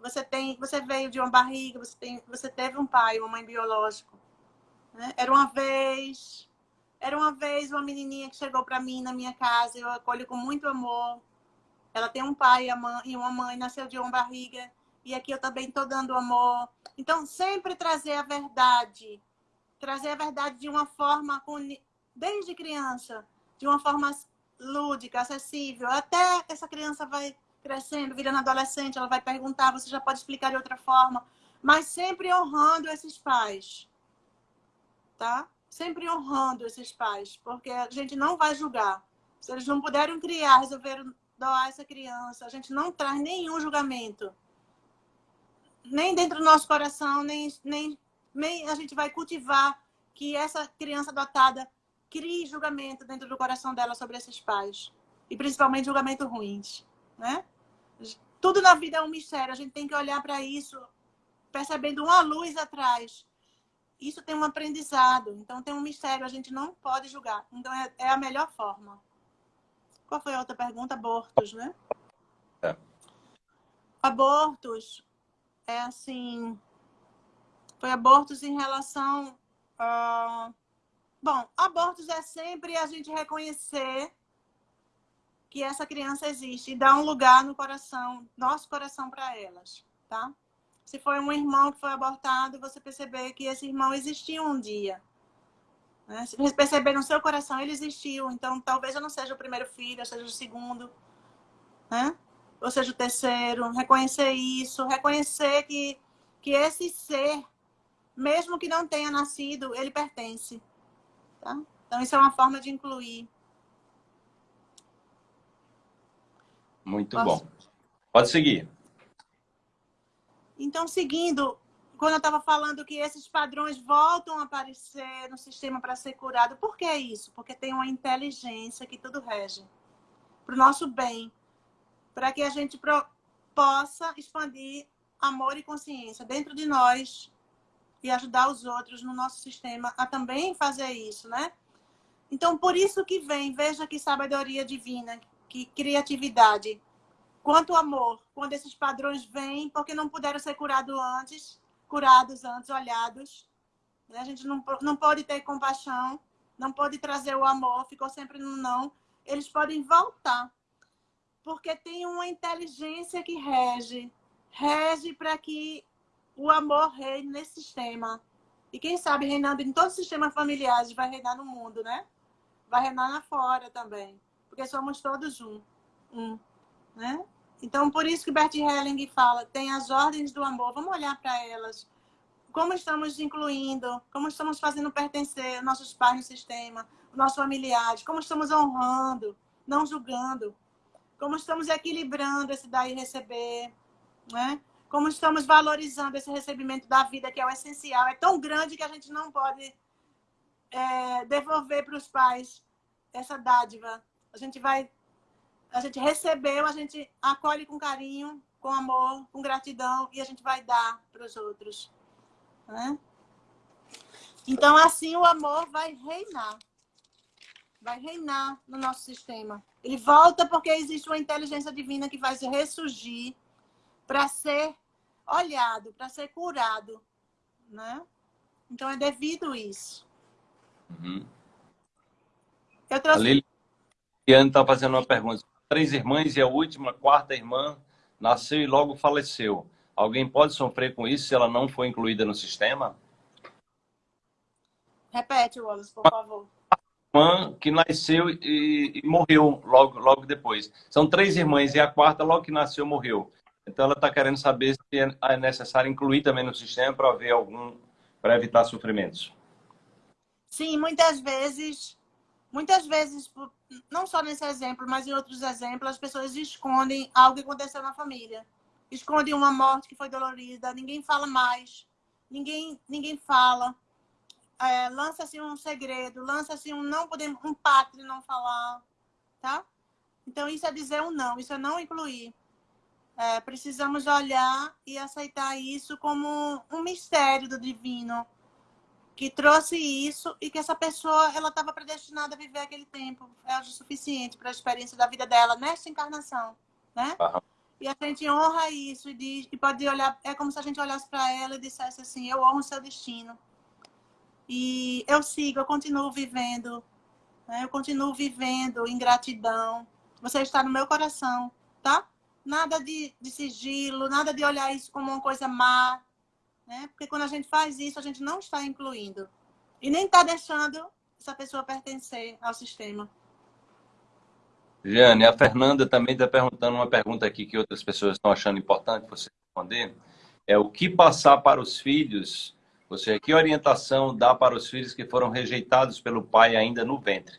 Você tem, você veio de uma barriga, você, tem, você teve um pai, uma mãe biológico. Né? Era uma vez, era uma vez uma menininha que chegou para mim na minha casa, eu acolho com muito amor. Ela tem um pai e uma mãe, nasceu de uma barriga, e aqui eu também estou dando amor. Então, sempre trazer a verdade. Trazer a verdade de uma forma, desde criança, de uma forma lúdica, acessível. Até essa criança vai crescendo, virando adolescente, ela vai perguntar, você já pode explicar de outra forma. Mas sempre honrando esses pais. Tá? sempre honrando esses pais, porque a gente não vai julgar. Se eles não puderam criar, resolveram doar essa criança, a gente não traz nenhum julgamento. Nem dentro do nosso coração, nem, nem, nem a gente vai cultivar que essa criança adotada crie julgamento dentro do coração dela sobre esses pais. E principalmente julgamento ruins, né? Tudo na vida é um mistério, a gente tem que olhar para isso percebendo uma luz atrás isso tem um aprendizado, então tem um mistério, a gente não pode julgar. Então é, é a melhor forma. Qual foi a outra pergunta? Abortos, né? É. Abortos é assim. Foi abortos em relação. A... Bom, abortos é sempre a gente reconhecer que essa criança existe e dar um lugar no coração, nosso coração para elas, tá? Se foi um irmão que foi abortado, você perceber que esse irmão existiu um dia. Né? Se você perceber no seu coração, ele existiu. Então, talvez eu não seja o primeiro filho, eu seja o segundo. Né? Ou seja, o terceiro. Reconhecer isso. Reconhecer que, que esse ser, mesmo que não tenha nascido, ele pertence. Tá? Então, isso é uma forma de incluir. Muito Posso? bom. Pode seguir. Então, seguindo, quando eu estava falando que esses padrões voltam a aparecer no sistema para ser curado, por que isso? Porque tem uma inteligência que tudo rege para o nosso bem, para que a gente possa expandir amor e consciência dentro de nós e ajudar os outros no nosso sistema a também fazer isso, né? Então, por isso que vem, veja que sabedoria divina, que criatividade, Quanto amor, quando esses padrões vêm, porque não puderam ser curados antes, curados antes, olhados. Né? A gente não, não pode ter compaixão, não pode trazer o amor, ficou sempre no não. Eles podem voltar, porque tem uma inteligência que rege, rege para que o amor reine nesse sistema. E quem sabe reinando em todos os sistemas familiares, vai reinar no mundo, né? Vai reinar lá fora também, porque somos todos um. um né? Então, por isso que Bert Helling fala, tem as ordens do amor, vamos olhar para elas. Como estamos incluindo, como estamos fazendo pertencer nossos pais no sistema, nossos familiares, como estamos honrando, não julgando, como estamos equilibrando esse dar e receber, né? Como estamos valorizando esse recebimento da vida, que é o essencial. É tão grande que a gente não pode é, devolver para os pais essa dádiva. A gente vai a gente recebeu, a gente acolhe com carinho, com amor, com gratidão e a gente vai dar para os outros. Né? Então, assim, o amor vai reinar. Vai reinar no nosso sistema. Ele volta porque existe uma inteligência divina que vai ressurgir para ser olhado, para ser curado. Né? Então, é devido isso. Uhum. Eu trouxe... A Liliane está fazendo uma pergunta. Três irmãs e a última, a quarta irmã, nasceu e logo faleceu. Alguém pode sofrer com isso se ela não for incluída no sistema? Repete, Wallace, por favor. Irmã que nasceu e, e, morreu logo, logo depois. São três irmãs e a quarta, logo que nasceu, morreu. Então, ela está querendo saber se é, é necessário incluir também no sistema para haver algum, para evitar sofrimentos. Sim, muitas vezes, muitas vezes, não só nesse exemplo, mas em outros exemplos, as pessoas escondem algo que aconteceu na família. Escondem uma morte que foi dolorida, ninguém fala mais, ninguém, ninguém fala é, lança-se um segredo, lança-se um não podemos, um pacto não falar, tá? Então, isso é dizer um não, isso é não incluir. É, precisamos olhar e aceitar isso como um mistério do divino que trouxe isso e que essa pessoa ela estava predestinada a viver aquele tempo é o suficiente para a experiência da vida dela nesta encarnação, né? Uhum. E a gente honra isso e, diz, e pode olhar é como se a gente olhasse para ela e dissesse assim: eu honro o seu destino e eu sigo, eu continuo vivendo. Né? Eu continuo vivendo em gratidão. Você está no meu coração, tá? Nada de, de sigilo, nada de olhar isso como uma coisa má. Né? Porque quando a gente faz isso, a gente não está incluindo. E nem está deixando essa pessoa pertencer ao sistema. Jane, a Fernanda também está perguntando uma pergunta aqui que outras pessoas estão achando importante você responder. É o que passar para os filhos você, que orientação dá para os filhos que foram rejeitados pelo pai ainda no ventre?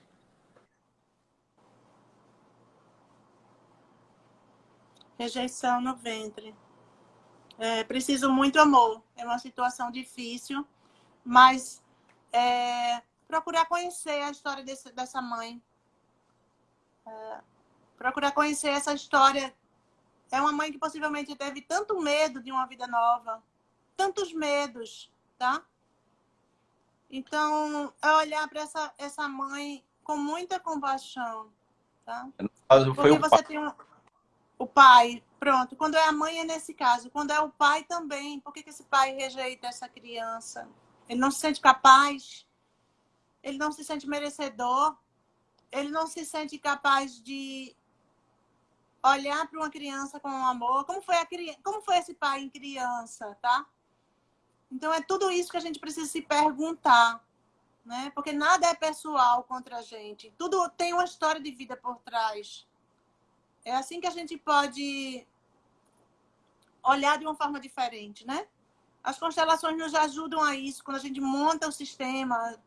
Rejeição no ventre. É, preciso muito amor. É uma situação difícil, mas é, procurar conhecer a história desse, dessa mãe. É, procurar conhecer essa história. É uma mãe que possivelmente teve tanto medo de uma vida nova, tantos medos, tá? Então, é olhar para essa, essa mãe com muita compaixão, tá? Porque você tem um, o pai, pronto. Quando é a mãe é nesse caso. Quando é o pai também, por que, que esse pai rejeita essa criança? Ele não se sente capaz? Ele não se sente merecedor? Ele não se sente capaz de olhar para uma criança com amor? Como foi, a, como foi esse pai em criança, tá? Então, é tudo isso que a gente precisa se perguntar, né? Porque nada é pessoal contra a gente. Tudo tem uma história de vida por trás. É assim que a gente pode olhar de uma forma diferente, né? As constelações nos ajudam a isso. Quando a gente monta o sistema,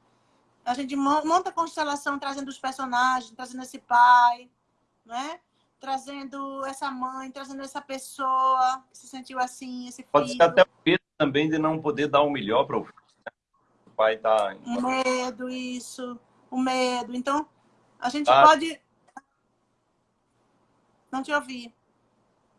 a gente monta a constelação trazendo os personagens, trazendo esse pai, né? Trazendo essa mãe, trazendo essa pessoa que se sentiu assim, esse filho. Pode ser até também de não poder dar o melhor para o filho. Né? O pai está... O medo, isso. O medo. Então, a gente ah. pode... Não te ouvi.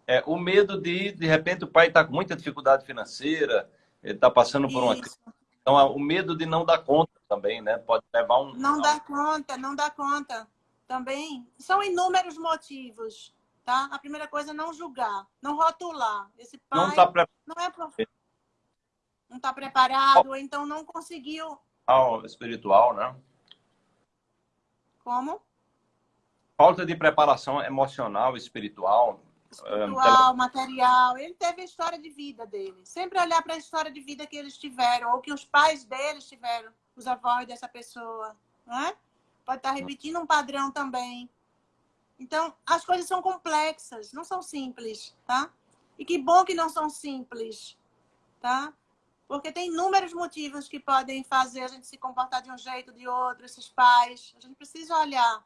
É, o medo de, de repente, o pai está com muita dificuldade financeira, ele está passando por uma crise. Então, o medo de não dar conta também, né? Pode levar um... Não dar conta, não dar conta. Também. São inúmeros motivos, tá? A primeira coisa é não julgar, não rotular. Esse pai não, tá pre... não é prof não está preparado, ou então não conseguiu. Espiritual, né? Como? Falta de preparação emocional, espiritual. Espiritual, material. Ele teve a história de vida dele. Sempre olhar para a história de vida que eles tiveram, ou que os pais deles tiveram, os avós dessa pessoa. Né? Pode estar tá repetindo um padrão também. Então, as coisas são complexas, não são simples, tá? E que bom que não são simples, tá? Porque tem inúmeros motivos que podem fazer a gente se comportar de um jeito, de outro, esses pais. A gente precisa olhar.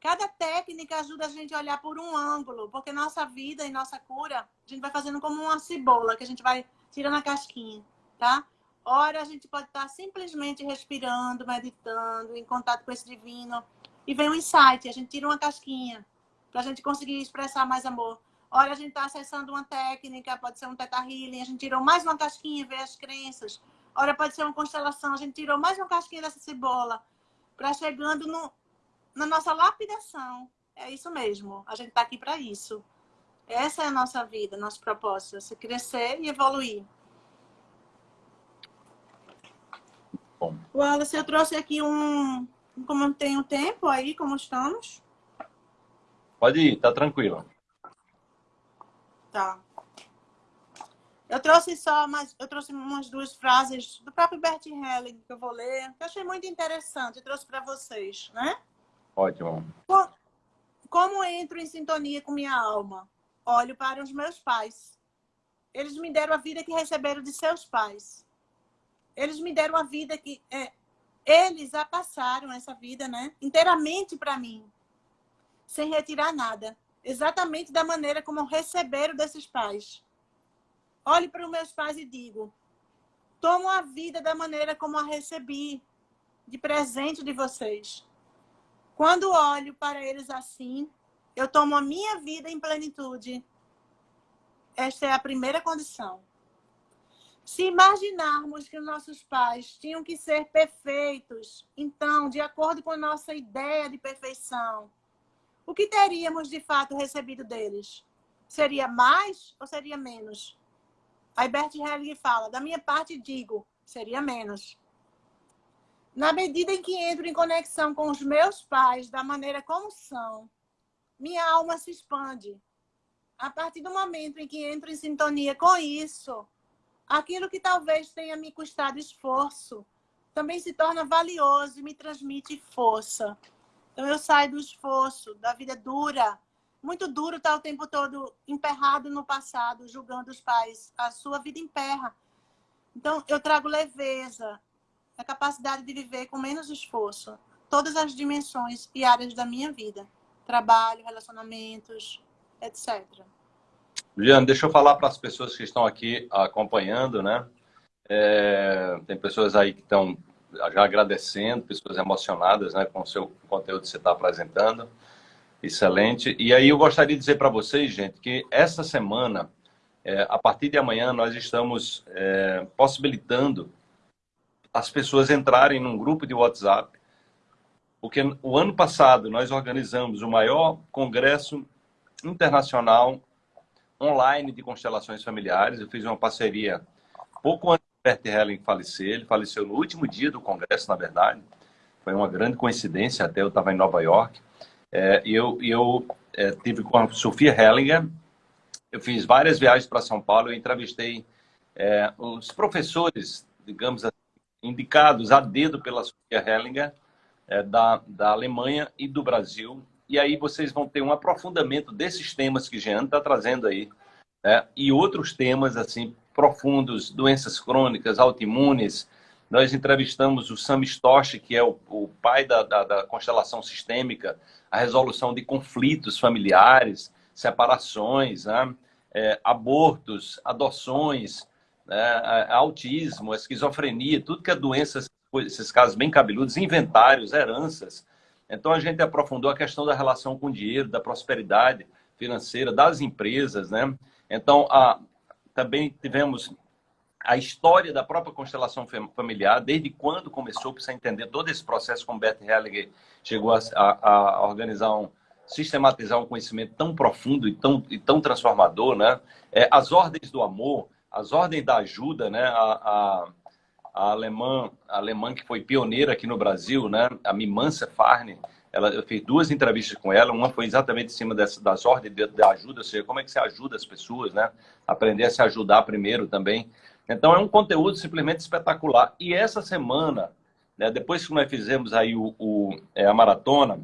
Cada técnica ajuda a gente a olhar por um ângulo, porque nossa vida e nossa cura, a gente vai fazendo como uma cebola, que a gente vai tirando a casquinha, tá? Ora, a gente pode estar simplesmente respirando, meditando, em contato com esse divino, e vem um insight, a gente tira uma casquinha, para a gente conseguir expressar mais amor. Olha, a gente está acessando uma técnica, pode ser um teta healing, a gente tirou mais uma casquinha, ver as crenças. Olha, pode ser uma constelação, a gente tirou mais uma casquinha dessa cebola, para chegando no, na nossa lapidação. É isso mesmo, a gente está aqui para isso. Essa é a nossa vida, nosso propósito, se crescer e evoluir. Bom. Wallace, eu trouxe aqui um... Como tem o tempo aí, como estamos? Pode ir, tá tranquilo. Tá. Eu trouxe só mais, eu trouxe umas duas frases do próprio Bert Helling que eu vou ler, que eu achei muito interessante, eu trouxe para vocês, né? Ótimo. Como entro em sintonia com minha alma? olho para os meus pais. Eles me deram a vida que receberam de seus pais. Eles me deram a vida que é, eles a passaram essa vida, né? Inteiramente para mim, sem retirar nada, exatamente da maneira como receberam desses pais. Olho para os meus pais e digo: tomo a vida da maneira como a recebi, de presente de vocês. Quando olho para eles assim, eu tomo a minha vida em plenitude. Esta é a primeira condição. Se imaginarmos que nossos pais tinham que ser perfeitos, então, de acordo com a nossa ideia de perfeição, o que teríamos de fato recebido deles? Seria mais ou seria menos? Aí Bert Helling fala, da minha parte digo, seria menos. Na medida em que entro em conexão com os meus pais da maneira como são, minha alma se expande. A partir do momento em que entro em sintonia com isso, aquilo que talvez tenha me custado esforço também se torna valioso e me transmite força. Então eu saio do esforço, da vida dura. Muito duro estar o tempo todo emperrado no passado, julgando os pais. A sua vida emperra. Então eu trago leveza, a capacidade de viver com menos esforço, todas as dimensões e áreas da minha vida trabalho, relacionamentos, etc. Juliana, deixa eu falar para as pessoas que estão aqui acompanhando, né? É, tem pessoas aí que estão já agradecendo, pessoas emocionadas né, com o seu conteúdo que você está apresentando. Excelente. E aí eu gostaria de dizer para vocês, gente, que essa semana, é, a partir de amanhã, nós estamos é, possibilitando as pessoas entrarem num grupo de WhatsApp porque o ano passado nós organizamos o maior congresso internacional online de constelações familiares. Eu fiz uma parceria pouco antes do Bert Helling falecer. Ele faleceu no último dia do congresso, na verdade. Foi uma grande coincidência, até eu estava em Nova York. É, e eu, eu é, tive com a Sofia Hellinger. Eu fiz várias viagens para São Paulo. Eu entrevistei é, os professores, digamos assim, indicados a dedo pela Sofia Hellinger é, da, da Alemanha e do Brasil. E aí vocês vão ter um aprofundamento desses temas que Jean está trazendo aí. Né? E outros temas assim profundos, doenças crônicas, autoimunes. Nós entrevistamos o Sam Stosh, que é o, o pai da, da, da constelação sistêmica, a resolução de conflitos familiares, separações, né? é, abortos, adoções, né? autismo, esquizofrenia, tudo que é doenças esses casos bem cabeludos, inventários, heranças. Então, a gente aprofundou a questão da relação com o dinheiro, da prosperidade financeira, das empresas, né? Então, a, também tivemos a história da própria constelação familiar, desde quando começou, para entender todo esse processo, como Bert Hellinger chegou a, a, a, organizar um, sistematizar um conhecimento tão profundo e tão, e tão transformador, né? É, as ordens do amor, as ordens da ajuda, né? A, a alemã, a alemã que foi pioneira aqui no Brasil, né? A Mimansa Farne, ela, eu fiz duas entrevistas com ela, uma foi exatamente em cima dessa, das ordens de, de ajuda, ou seja, como é que você ajuda as pessoas, né? Aprender a se ajudar primeiro também. Então, é um conteúdo simplesmente espetacular. E essa semana, né, depois que nós fizemos aí o, o é, a maratona,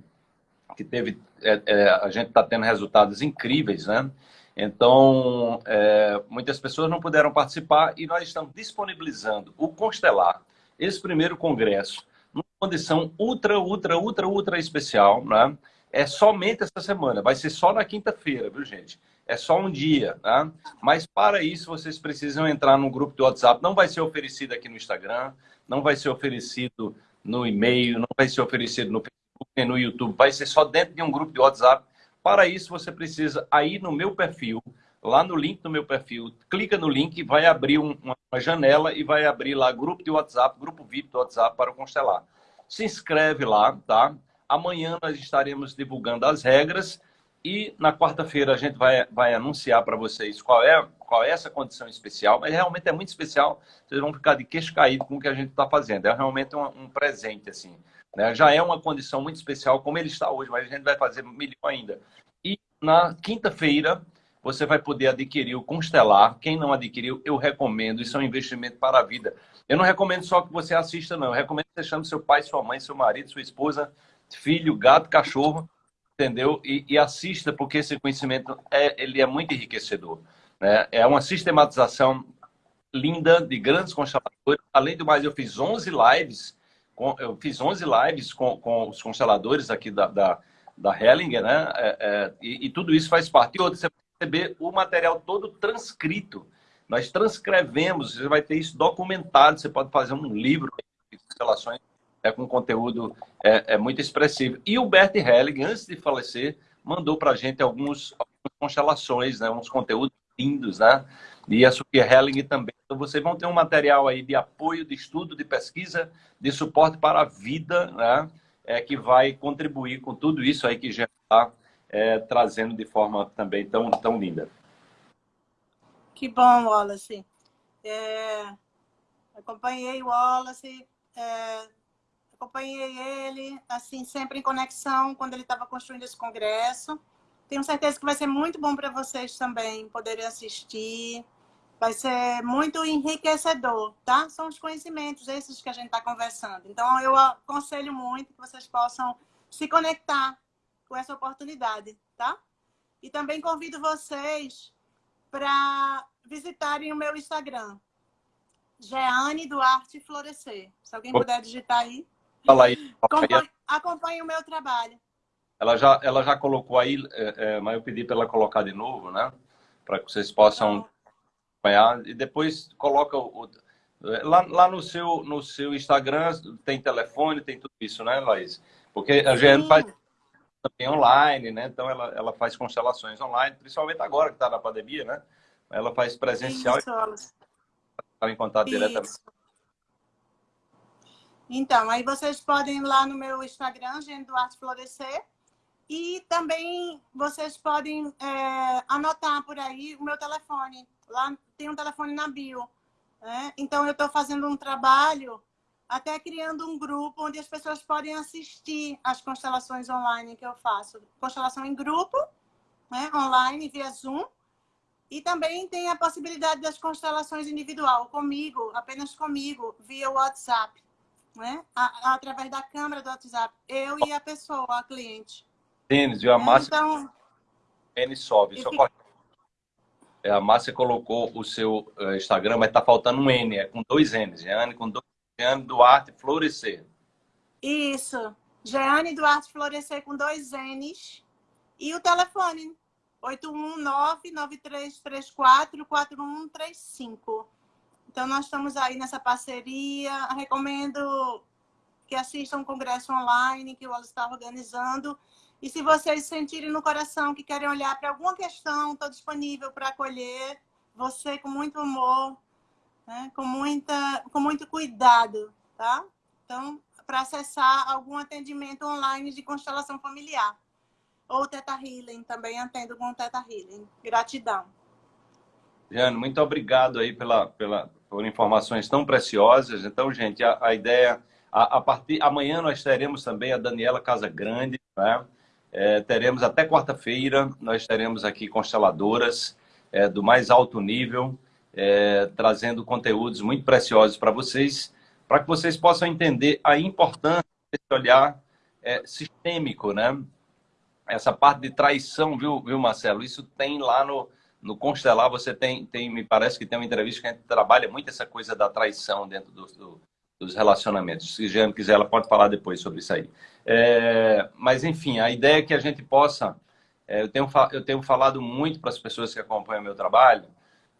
que teve, é, é, a gente está tendo resultados incríveis, né? Então, é, muitas pessoas não puderam participar e nós estamos disponibilizando o Constelar, esse primeiro congresso, numa condição ultra, ultra, ultra, ultra especial, né? É somente essa semana, vai ser só na quinta-feira, viu, gente? É só um dia, tá? Mas para isso vocês precisam entrar no grupo do WhatsApp. Não vai ser oferecido aqui no Instagram, não vai ser oferecido no e-mail, não vai ser oferecido no Facebook nem no YouTube. Vai ser só dentro de um grupo de WhatsApp Para isso, você precisa ir no meu perfil, lá no link do meu perfil, clica no link, vai abrir um, uma janela e vai abrir lá grupo de WhatsApp, grupo VIP do WhatsApp para o Constelar. Se inscreve lá, tá? Amanhã nós estaremos divulgando as regras e na quarta-feira a gente vai, vai anunciar para vocês qual é, qual é essa condição especial, mas realmente é muito especial, vocês vão ficar de queixo caído com o que a gente está fazendo. É realmente um, um presente, assim. Né? Já é uma condição muito especial, como ele está hoje, mas a gente vai fazer melhor ainda. E na quinta-feira, você vai poder adquirir o Constelar. Quem não adquiriu, eu recomendo. Isso é um investimento para a vida. Eu não recomendo só que você assista, não. Eu recomendo que você chame seu pai, sua mãe, seu marido, sua esposa, filho, gato, cachorro, entendeu? E, e assista, porque esse conhecimento é, ele é muito enriquecedor. Né? É uma sistematização linda de grandes consteladores. Além do mais, eu fiz 11 lives, eu fiz 11 lives com, com os consteladores aqui da, da, da Hellinger, né? É, é, e, e, tudo isso faz parte. E outro, você receber o material todo transcrito. Nós transcrevemos, você vai ter isso documentado, você pode fazer um livro de constelações é, com conteúdo é, é, muito expressivo. E o Bert Helling, antes de falecer, mandou para a gente alguns, algumas constelações, né, uns conteúdos lindos, né? E a Sofia Helling também. Então, vocês vão ter um material aí de apoio, de estudo, de pesquisa, de suporte para a vida, né? É, que vai contribuir com tudo isso aí que já está é, trazendo de forma também tão, tão linda. Que bom, Wallace. É, acompanhei o Wallace, é, acompanhei ele, assim, sempre em conexão quando ele estava construindo esse congresso. Tenho certeza que vai ser muito bom para vocês também poderem assistir. Vai ser muito enriquecedor, tá? São os conhecimentos esses que a gente está conversando. Então, eu aconselho muito que vocês possam se conectar com essa oportunidade, tá? E também convido vocês para visitarem o meu Instagram, Jeane Duarte Florescer. Se alguém puder digitar aí. Fala aí. Acompanhe, acompanhe o meu trabalho. Ela já, ela já colocou aí, é, é, mas eu pedi para ela colocar de novo, né? Para que vocês possam acompanhar. E depois coloca o, lá, lá no, seu, no seu Instagram tem telefone, tem tudo isso, né, Laís? Porque a Jeane faz também online, né? Então ela, ela faz constelações online, principalmente agora que está na pandemia, né? Ela faz presencial. Isso, e em contato Isso. diretamente. Então, aí vocês podem ir lá no meu Instagram, Gene Duarte Florescer, e também vocês podem é, anotar por aí o meu telefone. Lá tem um telefone na bio. Né? Então, eu estou fazendo um trabalho até criando um grupo onde as pessoas podem assistir as constelações online que eu faço. Constelação em grupo, né, online, via Zoom. E também tem a possibilidade das constelações individual, comigo, apenas comigo, via WhatsApp. Né? A, através da câmera do WhatsApp. Eu e a pessoa, a cliente. Tênis, e a Márcia... Então... N sobe, só fica... É, a Márcia colocou o seu uh, Instagram, mas está faltando um N, é com dois N's. N com dois Jeane Duarte Florescer. Isso. Jeane Duarte Florescer com dois N's. E o telefone, 819-9334-4135. Então, nós estamos aí nessa parceria. Recomendo que assistam o congresso online que o Wallace está organizando. E se vocês sentirem no coração que querem olhar para alguma questão, estou disponível para acolher você com muito amor, né? com, muita, com muito cuidado, tá? Então, para acessar algum atendimento online de constelação familiar. Ou Teta Healing, também atendo com Teta Healing. Gratidão. Jane, muito obrigado aí pela, pela, por informações tão preciosas. Então, gente, a, a ideia... A, a, partir amanhã nós teremos também a Daniela Casa Grande, né? É, teremos até quarta-feira, nós teremos aqui consteladoras é, do mais alto nível, é, trazendo conteúdos muito preciosos para vocês, para que vocês possam entender a importância desse olhar é, sistêmico, né? Essa parte de traição, viu, viu Marcelo? Isso tem lá no, no Constelar, você tem, tem, me parece que tem uma entrevista que a gente trabalha muito essa coisa da traição dentro do, do, dos relacionamentos. Se Jean quiser, ela pode falar depois sobre isso aí. É, mas, enfim, a ideia é que a gente possa... É, eu, tenho, eu tenho falado muito para as pessoas que acompanham meu trabalho,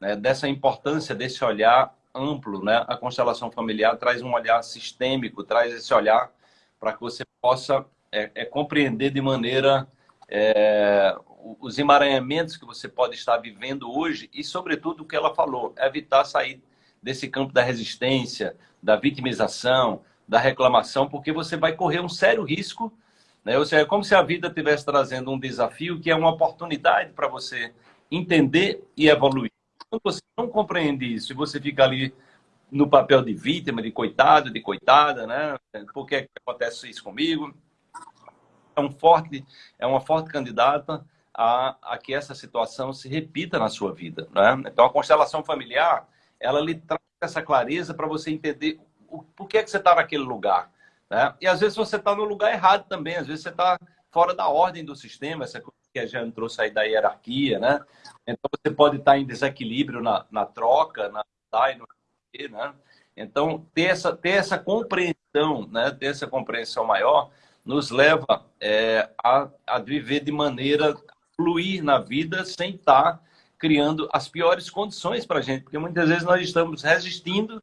né, dessa importância desse olhar amplo. Né? A constelação familiar traz um olhar sistêmico, traz esse olhar para que você possa é, é, compreender de maneira é, os emaranhamentos que você pode estar vivendo hoje e, sobretudo, o que ela falou, evitar sair desse campo da resistência, da vitimização, da reclamação, porque você vai correr um sério risco, né? ou seja, é como se a vida estivesse trazendo um desafio que é uma oportunidade para você entender e evoluir. Quando você não compreende isso e você fica ali no papel de vítima, de coitado, de coitada, né? Por que, acontece isso comigo? É, um forte, é uma forte candidata a, a que essa situação se repita na sua vida. Né? Então, a constelação familiar, ela lhe traz essa clareza para você entender o, por que, é que você está naquele lugar. Né? E, às vezes, você está no lugar errado também. Às vezes, você está fora da ordem do sistema, essa coisa que a Jean trouxe aí da hierarquia, né? Então, você pode estar tá em desequilíbrio na, na troca, na no né? Então, ter essa, ter essa compreensão, né? ter essa compreensão maior, nos leva é, a, a viver de maneira fluir na vida sem estar criando as piores condições para a gente, porque muitas vezes nós estamos resistindo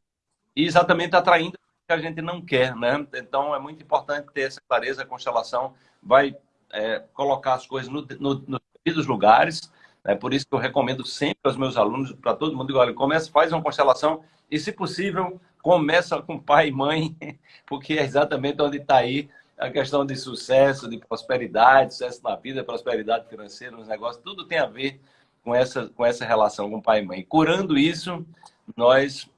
e exatamente atraindo o que a gente não quer, né? Então é muito importante ter essa clareza, a constelação vai é, colocar as coisas no, no, nos lugares, é por isso que eu recomendo sempre aos meus alunos, para todo mundo, olha, começa, faz uma constelação e, se possível, começa com pai e mãe, porque é exatamente onde está aí a questão de sucesso, de prosperidade, sucesso na vida, prosperidade financeira, nos negócios, tudo tem a ver com essa, com essa relação com pai e mãe. Curando isso, nós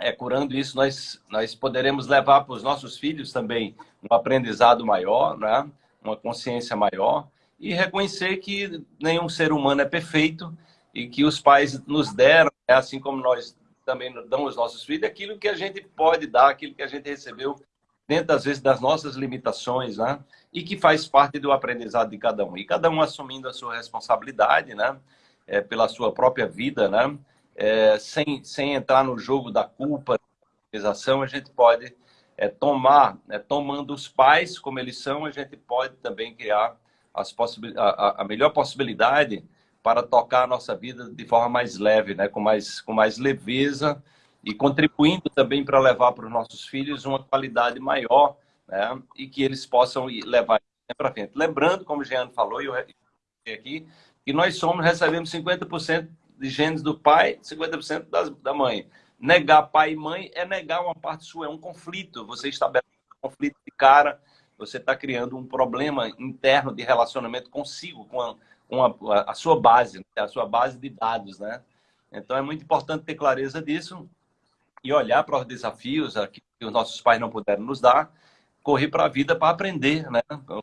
é, curando isso, nós, nós poderemos levar para os nossos filhos também um aprendizado maior, né? uma consciência maior e reconhecer que nenhum ser humano é perfeito e que os pais nos deram, né? assim como nós também damos aos nossos filhos, aquilo que a gente pode dar, aquilo que a gente recebeu dentro, às vezes, das nossas limitações, né? E que faz parte do aprendizado de cada um. E cada um assumindo a sua responsabilidade, né? É, pela sua própria vida, né? É, sem, sem entrar no jogo da culpa, da a gente pode é, tomar, né? tomando os pais como eles são, a gente pode também criar as possibil... a, a melhor possibilidade para tocar a nossa vida de forma mais leve, né? com, mais, com mais leveza, e contribuindo também para levar para os nossos filhos uma qualidade maior né? e que eles possam levar para frente. Lembrando, como o Jean falou, e eu aqui, que nós somos, recebemos 50% de genes do pai, 50% das, da mãe. Negar pai e mãe é negar uma parte sua, é um conflito. Você estabelece um conflito de cara, você está criando um problema interno de relacionamento consigo, com a, com a, a sua base, né? a sua base de dados, né? Então é muito importante ter clareza disso e olhar para os desafios que os nossos pais não puderam nos dar, correr para a vida para aprender, né?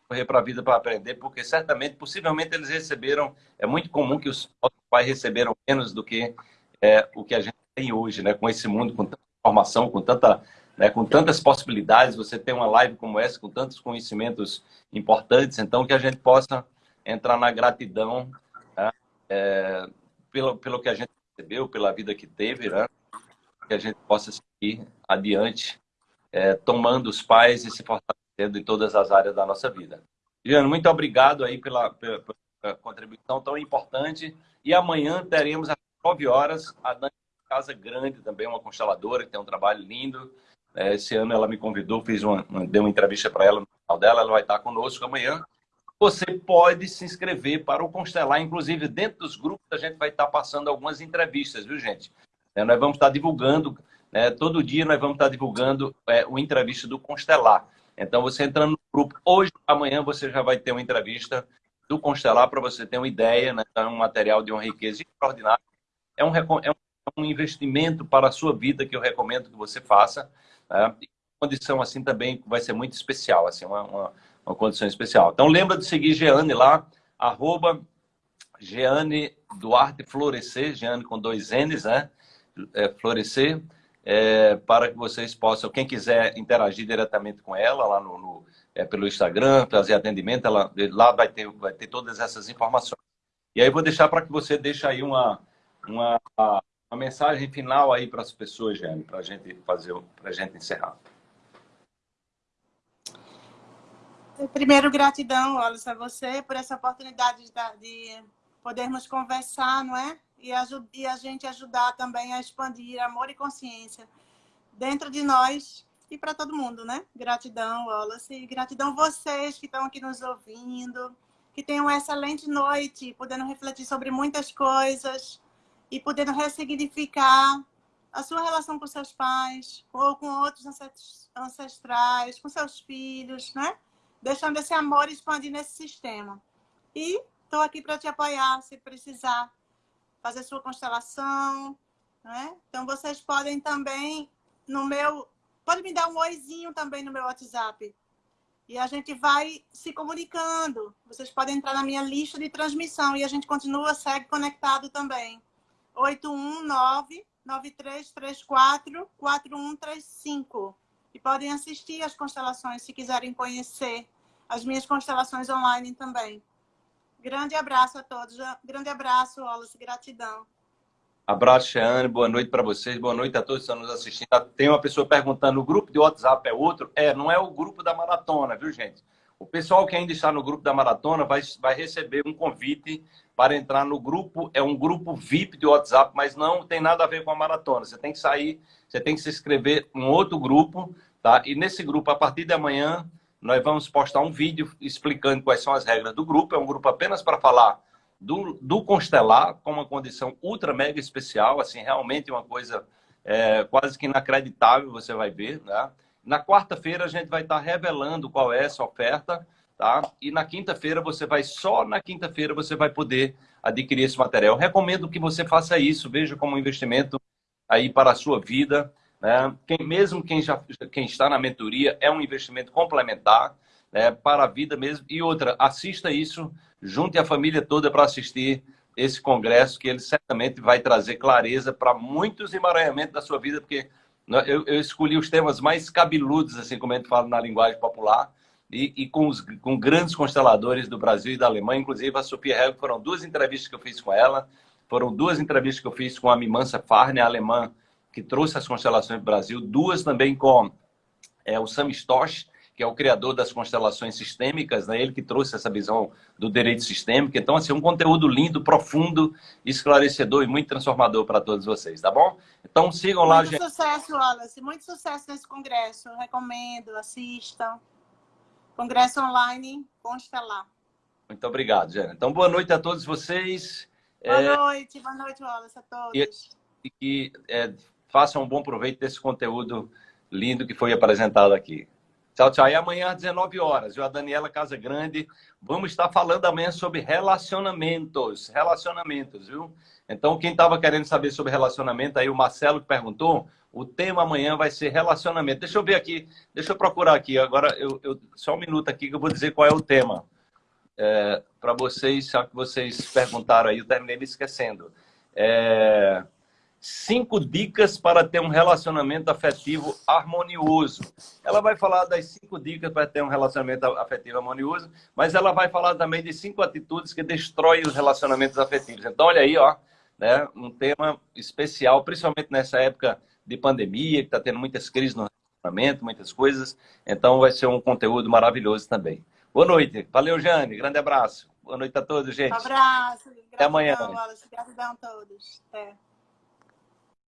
Correr para a vida para aprender, porque certamente, possivelmente eles receberam, é muito comum que os pais receberam menos do que é, o que a gente tem hoje, né? Com esse mundo, com tanta informação, com tanta, né? com tantas possibilidades, você tem uma live como essa, com tantos conhecimentos importantes, então que a gente possa entrar na gratidão né? é, pelo, pelo que a gente recebeu, pela vida que teve, né? que a gente possa seguir adiante, é, tomando os pais e se fortalecendo em todas as áreas da nossa vida. Juliano, muito obrigado aí pela, pela, pela, contribuição tão importante. E amanhã teremos às 9 horas a Dani Casa Grande, também uma consteladora que tem um trabalho lindo. É, esse ano ela me convidou, fiz uma, dei uma entrevista para ela no canal dela, ela vai estar conosco amanhã. Você pode se inscrever para o Constelar, inclusive dentro dos grupos a gente vai estar passando algumas entrevistas, viu gente? Né? Nós vamos estar divulgando, né? todo dia nós vamos estar divulgando é, uma entrevista do Constelar. Então, você entrando no grupo, hoje, amanhã, você já vai ter uma entrevista do Constelar para você ter uma ideia, né? é um material de uma riqueza extraordinária. É um, é um investimento para a sua vida que eu recomendo que você faça. Né? Condição assim também vai ser muito especial, assim, uma, uma, uma condição especial. Então, lembra de seguir Geane lá, arroba Geane Duarte Florescer, Geane com dois N's, né? é, florescer, é, para que vocês possam, quem quiser interagir diretamente com ela lá no, no é, pelo Instagram, fazer atendimento, ela, lá vai ter, vai ter todas essas informações. E aí vou deixar para que você deixe aí uma, uma, uma mensagem final aí para as pessoas, Jane, para a gente fazer, para a gente encerrar. Primeiro, gratidão, Wallace, a você por essa oportunidade de, de podermos conversar, não é? E, e a gente ajudar também a expandir amor e consciência dentro de nós e para todo mundo, né? Gratidão, Wallace, e gratidão vocês que estão aqui nos ouvindo, que tenham uma excelente noite, podendo refletir sobre muitas coisas e podendo ressignificar a sua relação com seus pais ou com outros ancestrais, com seus filhos, né? Deixando esse amor expandir nesse sistema. E estou aqui para te apoiar, se precisar fazer sua constelação, né? Então, vocês podem também, no meu... Pode me dar um oizinho também no meu WhatsApp. E a gente vai se comunicando. Vocês podem entrar na minha lista de transmissão e a gente continua, segue conectado também. 819-9334-4135. E podem assistir as constelações se quiserem conhecer as minhas constelações online também. Grande abraço a todos. Grande abraço, Wallace. Gratidão. Abraço, Xane. Boa noite para vocês. Boa noite a todos que estão nos assistindo. Tem uma pessoa perguntando: o grupo de WhatsApp é outro? É, não é o grupo da maratona, viu, gente? O pessoal que ainda está no grupo da maratona vai, vai receber um convite para entrar no grupo. É um grupo VIP de WhatsApp, mas não tem nada a ver com a maratona. Você tem que sair, você tem que se inscrever em outro grupo, tá? E nesse grupo, a partir de amanhã, nós vamos postar um vídeo explicando quais são as regras do grupo. É um grupo apenas para falar do, do constelar, com uma condição ultra mega especial, assim, realmente uma coisa é, quase que inacreditável, você vai ver, né? Na quarta-feira a gente vai estar revelando qual é essa oferta, tá? E na quinta-feira você vai, só na quinta-feira você vai poder adquirir esse material. Eu recomendo que você faça isso, veja como um investimento aí para a sua vida, né? Quem, mesmo quem, já, quem está na mentoria, é um investimento complementar né? para a vida mesmo. E outra, assista isso, junte a família toda para assistir esse congresso, que ele certamente vai trazer clareza para muitos emaranhamentos da sua vida, porque eu, eu, escolhi os temas mais cabeludos, assim como a gente fala na linguagem popular, e, e com, os, com grandes consteladores do Brasil e da Alemanha, inclusive a Sofia Hell, foram duas entrevistas que eu fiz com ela, foram duas entrevistas que eu fiz com a Mimansa Farne, alemã, que trouxe as constelações do Brasil, duas também com é, o Sam Stosh, que é o criador das constelações sistêmicas, né? ele que trouxe essa visão do direito sistêmico. Então, assim, um conteúdo lindo, profundo, esclarecedor e muito transformador para todos vocês, tá bom? Então, sigam muito lá, gente. Muito sucesso, Wallace. Muito sucesso nesse congresso. recomendo, assistam. Congresso online Constelar. Muito obrigado, Jana. Então, boa noite a todos vocês. Boa é... noite, boa noite, Wallace, a todos. E, que é, façam um bom proveito desse conteúdo lindo que foi apresentado aqui. Tchau, tchau. E amanhã às 19 horas, eu, a Daniela Casa Grande, vamos estar falando amanhã sobre relacionamentos. Relacionamentos, viu? Então, quem estava querendo saber sobre relacionamento, aí o Marcelo que perguntou, o tema amanhã vai ser relacionamento. Deixa eu ver aqui, deixa eu procurar aqui. Agora, eu, eu só um minuto aqui que eu vou dizer qual é o tema. É, Para vocês, já que vocês perguntaram aí, eu terminei me esquecendo. É, cinco dicas para ter um relacionamento afetivo harmonioso. Ela vai falar das cinco dicas para ter um relacionamento afetivo harmonioso, mas ela vai falar também de cinco atitudes que destroem os relacionamentos afetivos. Então, olha aí, ó, né, um tema especial, principalmente nessa época de pandemia, que está tendo muitas crises no relacionamento, muitas coisas. Então, vai ser um conteúdo maravilhoso também. Boa noite. Valeu, Jane. Grande abraço. Boa noite a todos, gente. Um abraço. Até amanhã. Gratidão a todos. Até.